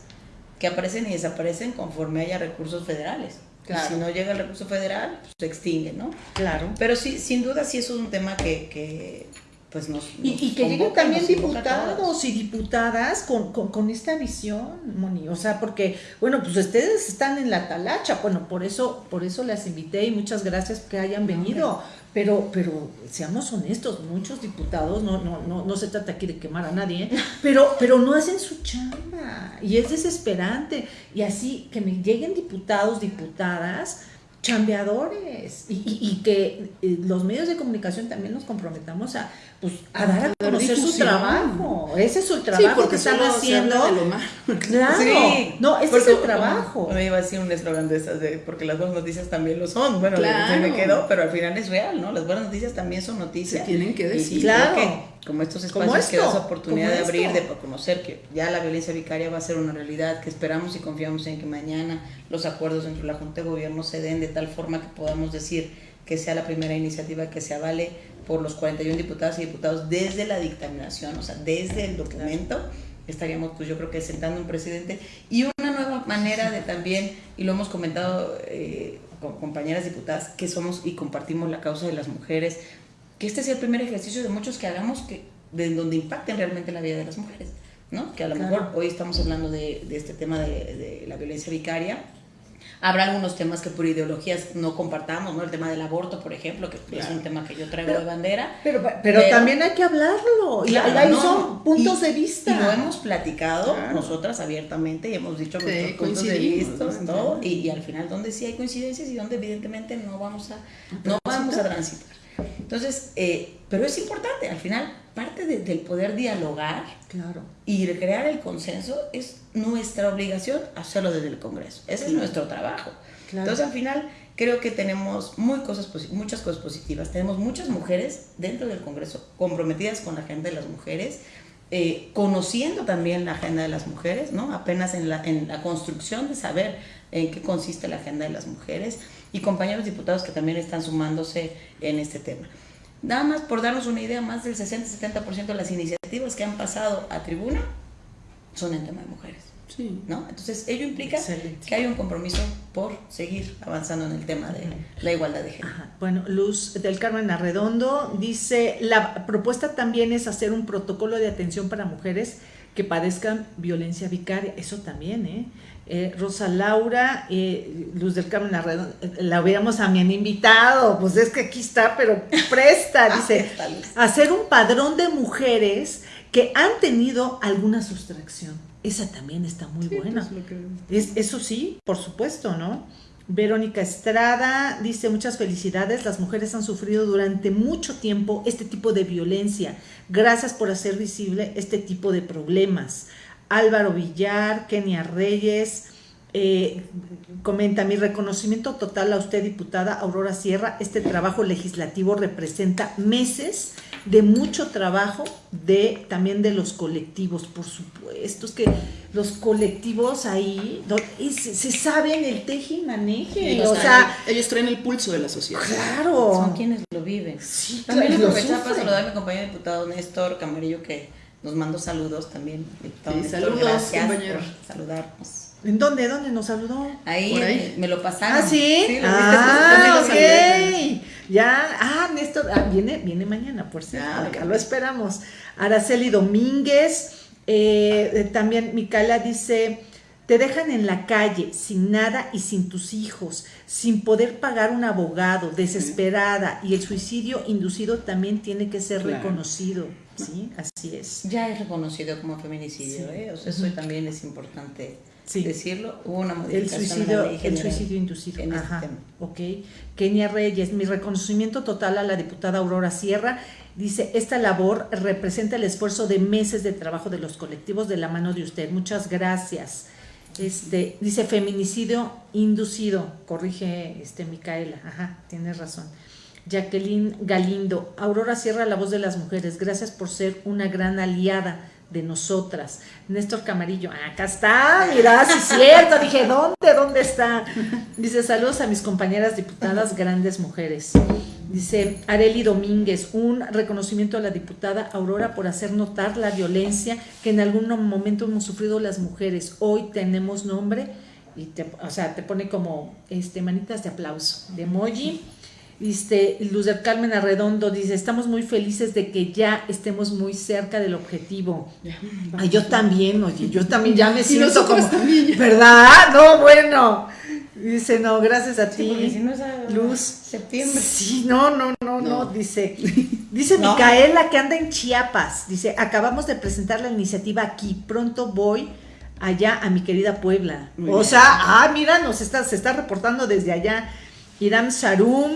Speaker 2: que aparecen y desaparecen conforme haya recursos federales. Y si no llega el recurso federal, pues, se extingue, ¿no?
Speaker 1: Claro.
Speaker 2: Pero sí, sin duda sí es un tema que, que pues nos,
Speaker 1: y, que lleguen también diputados y diputadas con, con, esta visión, Moni, o sea, porque, bueno, pues ustedes están en la talacha, bueno, por eso, por eso las invité y muchas gracias que hayan venido, pero, pero seamos honestos, muchos diputados, no, no, no, no se trata aquí de quemar a nadie, ¿eh? pero, pero no hacen su chamba, y es desesperante, y así que me lleguen diputados, diputadas, chambeadores. Y, y, que eh, los medios de comunicación también nos comprometamos a, pues, a dar a conocer su trabajo. Ese es su trabajo que están haciendo. Claro, no, ese es el trabajo.
Speaker 2: Me iba a decir un eslogan de esas de porque las buenas noticias también lo son. Bueno, se me quedó, pero al final es real, ¿no? Las buenas noticias también son noticias.
Speaker 3: tienen que decir.
Speaker 2: claro. como estos espacios que das oportunidad de abrir, de conocer que ya la violencia vicaria va a ser una realidad, que esperamos y confiamos en que mañana los acuerdos entre la Junta de Gobierno se den de tal forma que podamos decir que sea la primera iniciativa que se avale por los 41 diputados y diputados desde la dictaminación, o sea, desde el documento, estaríamos pues yo creo que sentando un presidente y una nueva manera de también, y lo hemos comentado eh, con compañeras diputadas, que somos y compartimos la causa de las mujeres, que este sea el primer ejercicio de muchos que hagamos que, de donde impacten realmente la vida de las mujeres, ¿no? Que a lo mejor hoy estamos hablando de, de este tema de, de la violencia vicaria, Habrá algunos temas que por ideologías no compartamos, ¿no? El tema del aborto, por ejemplo, que es un tema que yo traigo de bandera.
Speaker 1: Pero, pero, también hay que hablarlo. y ahí son puntos de vista.
Speaker 2: Y lo hemos platicado nosotras abiertamente y hemos dicho nuestros puntos de vista, ¿no? Y, y, al final, donde sí hay coincidencias y donde evidentemente no vamos a, no vamos a transitar. Entonces, eh, pero es importante, al final, parte del poder dialogar
Speaker 1: claro.
Speaker 2: y crear el consenso es nuestra obligación hacerlo desde el Congreso. Ese es nuestro trabajo. Entonces, al final, creo que tenemos muy cosas, muchas cosas positivas. Tenemos muchas mujeres dentro del Congreso comprometidas con la agenda de las mujeres, eh, conociendo también la agenda de las mujeres, ¿no? apenas en la, en la construcción de saber en qué consiste la agenda de las mujeres y compañeros diputados que también están sumándose en este tema. Nada más por darnos una idea, más del 60-70% de las iniciativas que han pasado a tribuna son en tema de mujeres. Sí. ¿no? Entonces, ello implica que hay un compromiso por seguir avanzando en el tema de la igualdad de género.
Speaker 1: Bueno, Luz del Carmen Arredondo dice, la propuesta también es hacer un protocolo de atención para mujeres que padezcan violencia vicaria. Eso también, ¿eh? Eh, Rosa Laura, eh, Luz del Carmen Arredondo, la hubiéramos a mi invitado, pues es que aquí está, pero presta, dice, hacer un padrón de mujeres que han tenido alguna sustracción. Esa también está muy buena. Pues, eso sí, por supuesto, ¿no? Verónica Estrada dice muchas felicidades, las mujeres han sufrido durante mucho tiempo este tipo de violencia. Gracias por hacer visible este tipo de problemas. Álvaro Villar, Kenia Reyes, eh, comenta mi reconocimiento total a usted, diputada Aurora Sierra. Este trabajo legislativo representa meses de mucho trabajo de también de los colectivos, por supuesto. Es que los colectivos ahí se, saben el teje y maneje. o sea,
Speaker 3: ellos traen el pulso de la sociedad.
Speaker 1: Claro.
Speaker 2: Son quienes lo viven. Sí, también claro, aprovechar para saludar a mi compañero diputado Néstor Camarillo que nos mandó saludos también.
Speaker 3: Sí, saludos, compañero.
Speaker 2: saludarnos.
Speaker 1: ¿En dónde? ¿Dónde nos saludó?
Speaker 2: Ahí, Me, lo pasaron.
Speaker 1: Ah, sí. sí lo ah, ok. Ya, ah, Néstor, ah, viene, viene mañana, por cierto. Ah, lo esperamos. Araceli Domínguez, eh, eh, también Micaela dice, te dejan en la calle, sin nada y sin tus hijos, sin poder pagar un abogado, desesperada, y el suicidio inducido también tiene que ser reconocido. Sí, así es.
Speaker 2: Ya es reconocido como feminicidio, ¿eh? O sea, eso también es importante decirlo. Hubo una modificación
Speaker 1: el suicidio, el suicidio inducido. En este Ajá, tema. ok. Kenia Reyes, mi reconocimiento total a la diputada Aurora Sierra. Dice, esta labor representa el esfuerzo de meses de trabajo de los colectivos de la mano de usted. Muchas gracias. Este, dice feminicidio inducido, corrige este Micaela, ajá, tienes razón. Jacqueline Galindo, Aurora Sierra, la voz de las mujeres, gracias por ser una gran aliada de nosotras. Néstor Camarillo, acá está, mira, sí es cierto, dije, ¿dónde, dónde está? Dice, saludos a mis compañeras diputadas, grandes mujeres. Dice Areli Domínguez, un reconocimiento a la diputada Aurora por hacer notar la violencia que en algún momento hemos sufrido las mujeres. Hoy tenemos nombre y te, o sea, te pone como este manitas de aplauso, de emoji Dice Luz del Carmen Arredondo, dice, estamos muy felices de que ya estemos muy cerca del objetivo. Ay, yo también, oye, yo también ya me siento como, ¿verdad? No, bueno. Dice, no, gracias a ti.
Speaker 2: Si no es
Speaker 1: Luz.
Speaker 2: Septiembre.
Speaker 1: Sí, no, no, no, no, dice. Dice Micaela que anda en Chiapas. Dice, acabamos de presentar la iniciativa aquí. Pronto voy allá a mi querida Puebla. o sea, ah, mira, nos está, se está reportando desde allá. Irán Sarum,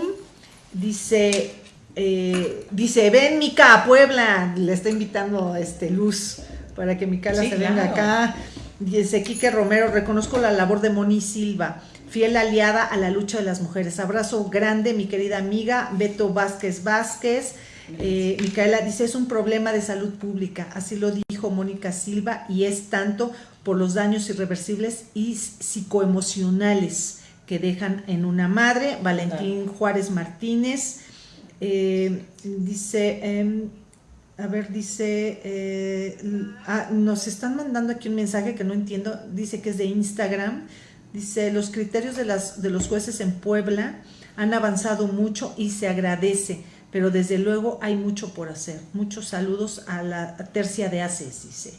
Speaker 1: Dice, eh, dice, ven Mica a Puebla, le está invitando este Luz para que Mica se venga acá. Dice Quique Romero, reconozco la labor de Moni Silva, fiel aliada a la lucha de las mujeres. Abrazo grande, mi querida amiga Beto Vázquez Vázquez. Eh, Micaela dice, es un problema de salud pública, así lo dijo Mónica Silva, y es tanto por los daños irreversibles y psicoemocionales que dejan en una madre, Valentín Juárez Martínez, eh, dice, em, a ver, dice, eh, ah, nos están mandando aquí un mensaje que no entiendo, dice que es de Instagram, dice, los criterios de, las, de los jueces en Puebla han avanzado mucho y se agradece, pero desde luego hay mucho por hacer. Muchos saludos a la tercia de ACES, dice.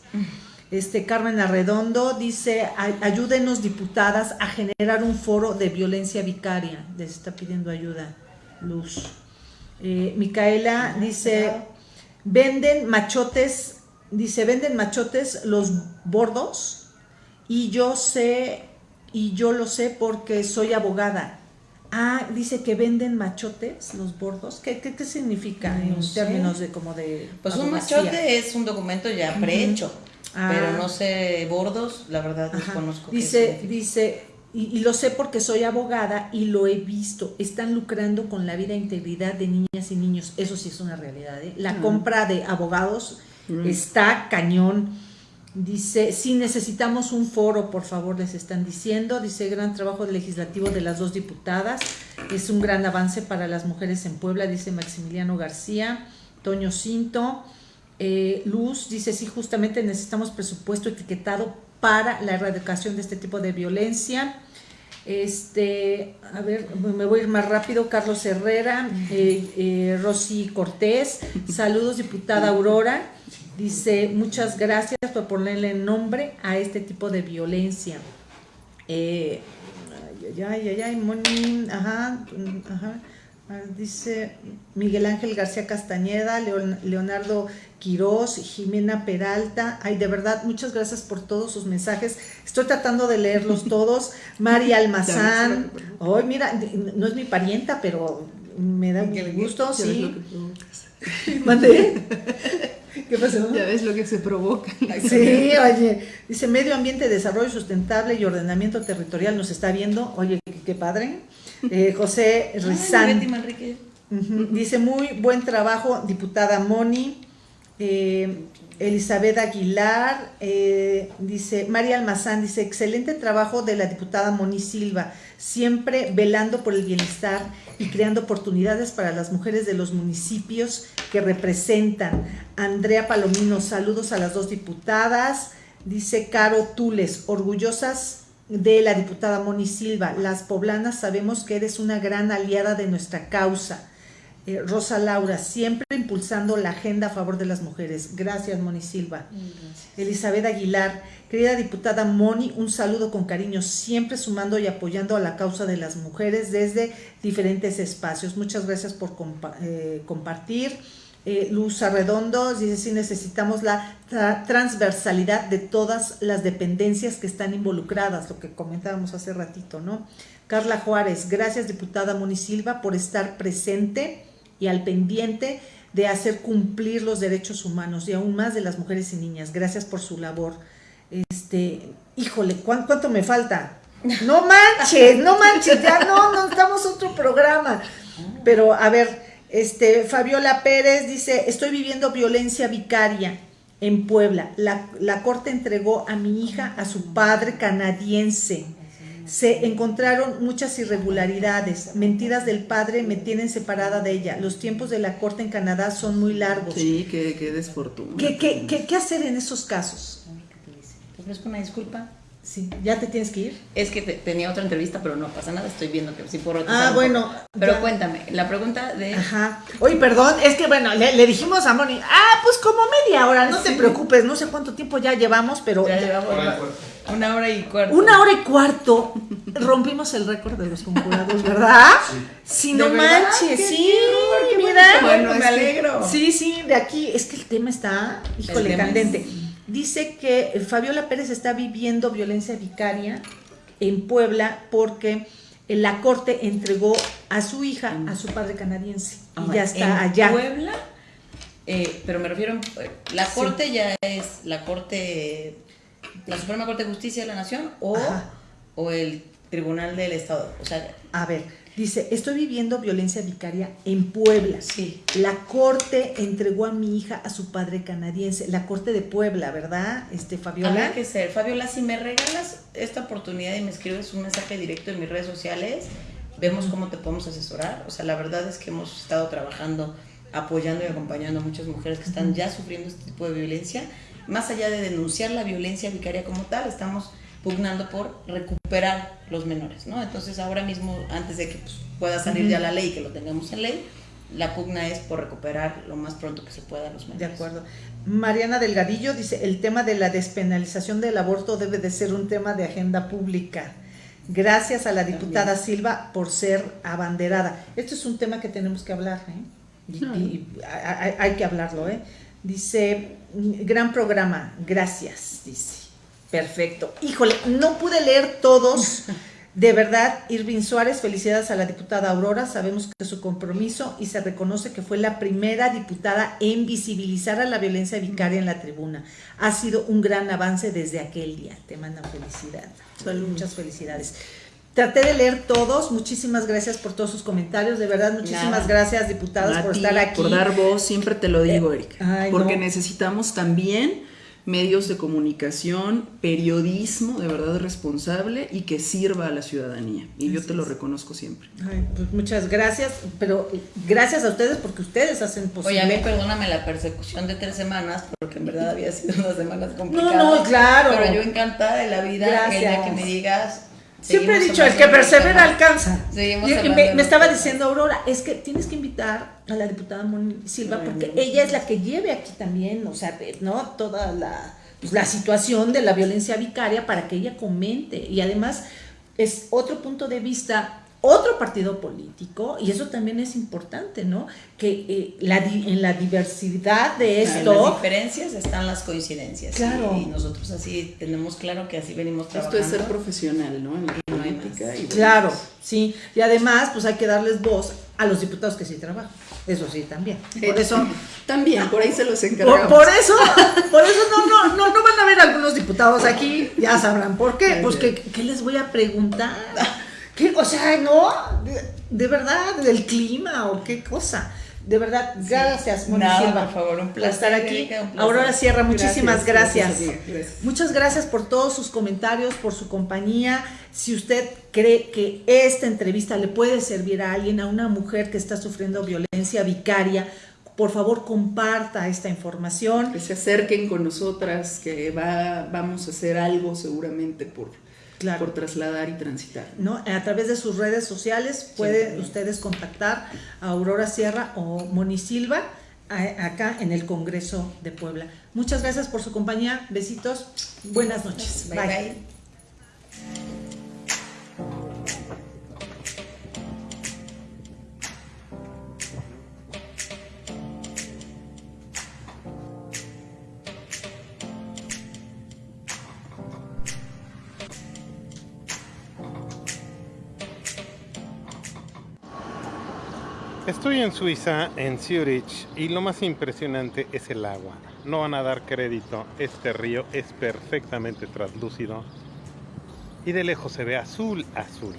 Speaker 1: Este Carmen Arredondo dice, ayúdenos diputadas a generar un foro de violencia vicaria. Les está pidiendo ayuda, Luz. Eh, Micaela dice, venden machotes, dice, venden machotes los bordos y yo sé, y yo lo sé porque soy abogada. Ah, dice que venden machotes, los bordos. ¿Qué, qué, significa en términos de como de...
Speaker 2: Pues un machote es un documento ya prehecho. Ah. no sé, bordos, la verdad desconozco.
Speaker 1: Dice, dice, y, lo sé porque soy abogada y lo he visto, están lucrando con la vida e integridad de niñas y niños. Eso sí es una realidad. ¿eh? La compra de abogados está cañón. Dice, si necesitamos un foro, por favor, les están diciendo. Dice, gran trabajo legislativo de las dos diputadas. Es un gran avance para las mujeres en Puebla, dice Maximiliano García. Toño Cinto. Eh, Luz dice, sí, justamente necesitamos presupuesto etiquetado para la erradicación de este tipo de violencia. Este, a ver, me voy a ir más rápido. Carlos Herrera, eh, eh, Rosy Cortés, saludos, diputada Aurora. Dice, muchas gracias por ponerle nombre a este tipo de violencia. Eh, ay, ay, ay, ay, ajá, ajá. Dice Miguel Ángel García Castañeda, Leonardo Quirós, Jimena Peralta. Ay, de verdad, muchas gracias por todos sus mensajes. Estoy tratando de leerlos todos. María Almazán. Ay, mira, no es mi parienta, pero me da un gusto, sí.
Speaker 3: ¿Mande? ¿Qué pasó? Ya ves lo que se provoca.
Speaker 1: Sí, oye, dice Medio Ambiente, Desarrollo Sustentable y Ordenamiento Territorial nos está viendo. Oye, qué padre. Eh, José Rizán. Dice, muy buen trabajo, diputada Moni. Eh, Elizabeth Aguilar, eh, dice, María Almazán, dice, excelente trabajo de la diputada Moni Silva, siempre velando por el bienestar y creando oportunidades para las mujeres de los municipios que representan. Andrea Palomino, saludos a las dos diputadas. Dice Caro Tules, orgullosas de la diputada Moni Silva. Las poblanas sabemos que eres una gran aliada de nuestra causa. Eh, Rosa Laura, siempre impulsando la agenda a favor de las mujeres. Gracias, Moni Silva. Elizabeth Aguilar, querida diputada Moni, un saludo con cariño, siempre sumando y apoyando a la causa de las mujeres desde diferentes espacios. Muchas gracias por eh, compartir. Eh, Luz Arredondo dice, sí necesitamos la transversalidad de todas las dependencias que están involucradas, lo que comentábamos hace ratito, ¿no? Carla Juárez, gracias diputada Moni Silva por estar presente y al pendiente de hacer cumplir los derechos humanos y aún más de las mujeres y niñas. Gracias por su labor. Este, híjole, ¿cuánto, me falta? No manches, no manches, ya no, no estamos otro programa. Pero a ver, este, Fabiola Pérez dice, estoy viviendo violencia vicaria en Puebla. La, la, corte entregó a mi hija a su padre canadiense. Se encontraron muchas irregularidades. Mentiras del padre me tienen separada de ella. Los tiempos de la corte en Canadá son muy largos.
Speaker 3: Sí, qué, qué desfortuna.
Speaker 1: ¿Qué, qué, qué, qué hacer en esos casos?
Speaker 2: ¿Te ofrezco una disculpa?
Speaker 1: Sí, ¿ya te tienes que ir?
Speaker 2: Es que tenía otra entrevista, pero no pasa nada, estoy viendo que sí por
Speaker 1: Ah, bueno.
Speaker 2: Pero cuéntame, la pregunta de...
Speaker 1: Ajá. Oye, perdón, es que bueno, le, dijimos a Moni, ah, pues como media hora, no te preocupes, no sé cuánto tiempo ya llevamos, pero...
Speaker 2: Ya llevamos una, hora y cuarto.
Speaker 1: Una hora y cuarto. Rompimos el récord de los conjurados, ¿verdad? Sí. Si no manches, sí, mira.
Speaker 2: Bueno, me alegro.
Speaker 1: Sí, sí, de aquí, es que el tema está, híjole, candente dice que Fabiola Pérez está viviendo violencia vicaria en Puebla porque la corte entregó a su hija a su padre canadiense y ya está allá.
Speaker 2: ¿En Puebla? Eh, pero me refiero, la corte ya es la corte, la Suprema Corte de Justicia de la Nación o, o el Tribunal del Estado. O sea,
Speaker 1: a ver, Dice, estoy viviendo violencia vicaria en Puebla. Sí. La corte entregó a mi hija a su padre canadiense. La corte de Puebla, ¿verdad, este, Fabiola?
Speaker 2: Habrá que ser. Fabiola, si me regalas esta oportunidad y me escribes un mensaje directo en mis redes sociales, vemos cómo te podemos asesorar. O sea, la verdad es que hemos estado trabajando, apoyando y acompañando a muchas mujeres que están ya sufriendo este tipo de violencia. Más allá de denunciar la violencia vicaria como tal, estamos pugnando por recuperar los menores, ¿no? Entonces ahora mismo, antes de que pues, pueda salir ya la ley, que lo tengamos en ley, la pugna es por recuperar lo más pronto que se pueda los medios.
Speaker 1: De acuerdo. Mariana Delgadillo dice, el tema de la despenalización del aborto debe de ser un tema de agenda pública. Gracias a la diputada Silva por ser abanderada. Esto es un tema que tenemos que hablar, ¿eh? Y, hay, que hablarlo, ¿eh? Dice, gran programa, gracias, dice. Perfecto. Híjole, no pude leer todos. De verdad, Irving Suárez, felicidades a la diputada Aurora. Sabemos que su compromiso y se reconoce que fue la primera diputada en visibilizar a la violencia vicaria en la tribuna. Ha sido un gran avance desde aquel día. Te mandan felicidad. Muchas felicidades. Traté de leer todos. Muchísimas gracias por todos sus comentarios. De verdad, muchísimas gracias, diputadas, por estar aquí.
Speaker 3: Por dar voz, siempre te lo digo, Erika. porque necesitamos también medios de comunicación, periodismo de verdad responsable y que sirva a la ciudadanía. Y yo te lo reconozco siempre.
Speaker 1: Pues muchas gracias, pero gracias a ustedes porque ustedes hacen posible.
Speaker 2: Oye, a mí perdóname la persecución de tres semanas, porque en verdad había sido unas semanas complicadas.
Speaker 1: No, no, claro.
Speaker 2: Pero yo encantada de la vida gracias. que me digas
Speaker 1: Siempre he dicho, el que persevera alcanza. me, estaba diciendo Aurora, es que tienes que invitar a la diputada Moni Silva porque ella es la que lleve aquí también, o sea, ¿no? Toda la, pues, la situación de la violencia vicaria para que ella comente. Y además es otro punto de vista otro partido político, y eso también es importante, ¿no? Que eh, la, en la diversidad de esto...
Speaker 2: En las diferencias están las coincidencias. Claro. Y, nosotros así tenemos claro que así venimos trabajando.
Speaker 3: Esto es ser profesional, ¿no? En la política.
Speaker 1: Y claro, sí. Y además, pues hay que darles voz a los diputados que sí trabajan. Eso sí, también.
Speaker 3: Por eso... también, por ahí se los encargamos.
Speaker 1: Por, eso, por eso no, no, no, no van a ver algunos diputados aquí, ya sabrán por qué. Pues, ¿qué, ¿qué les voy a preguntar? O sea, ¿no? De, verdad, del clima o qué cosa. De verdad, gracias,
Speaker 2: Moni por favor, un placer.
Speaker 1: estar aquí. Aurora Sierra, muchísimas gracias. Muchas gracias por todos sus comentarios, por su compañía. Si usted cree que esta entrevista le puede servir a alguien, a una mujer que está sufriendo violencia vicaria, por favor comparta esta información.
Speaker 3: Que se acerquen con nosotras, que va, vamos a hacer algo seguramente por por trasladar y transitar.
Speaker 1: ¿No? A través de sus redes sociales pueden ustedes contactar a Aurora Sierra o Moni Silva acá en el Congreso de Puebla. Muchas gracias por su compañía. Besitos. Buenas noches.
Speaker 2: bye. bye.
Speaker 4: En Suiza, en Zurich, y lo más impresionante es el agua. No van a dar crédito, este río es perfectamente translúcido y de lejos se ve azul, azul.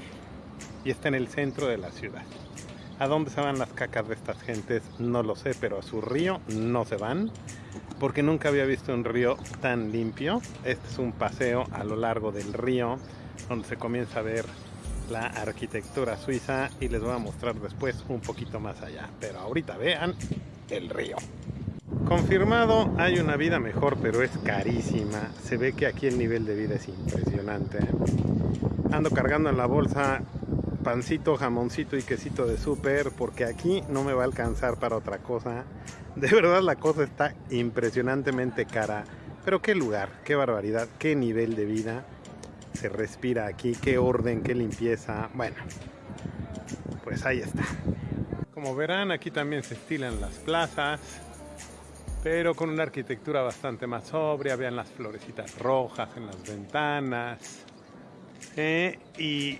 Speaker 4: Y está en el centro de la ciudad. ¿A dónde se van las cacas de estas gentes? No lo sé, pero a su río no se van, porque nunca había visto un río tan limpio. Este es un paseo a lo largo del río, donde se comienza a ver la arquitectura suiza y les voy a mostrar después un poquito más allá. Pero ahorita vean el río. Confirmado, hay una vida mejor, pero es carísima. Se ve que aquí el nivel de vida es impresionante. Ando cargando en la bolsa pancito, jamoncito y quesito de súper, porque aquí no me va a alcanzar para otra cosa. De verdad la cosa está impresionantemente cara. Pero qué lugar, qué barbaridad, qué nivel de vida se respira aquí, qué orden, qué limpieza. Bueno, pues ahí está. Como verán, aquí también se estilan las plazas, pero con una arquitectura bastante más sobria. Vean las florecitas rojas en las ventanas. Eh, y,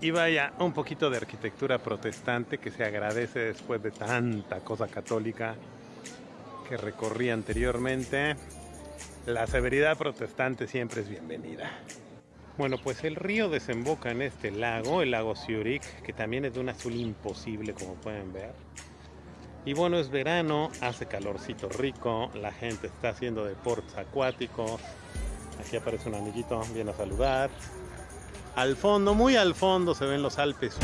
Speaker 4: y vaya, un poquito de arquitectura protestante que se agradece después de tanta cosa católica que recorrí anteriormente. La severidad protestante siempre es bienvenida. Bueno, pues el río desemboca en este lago, el lago Zurich, que también es de un azul imposible como pueden ver. Y bueno, es verano, hace calorcito rico, la gente está haciendo deportes acuáticos. Aquí aparece un amiguito, viene a saludar. Al fondo, muy al fondo, se ven los Alpes.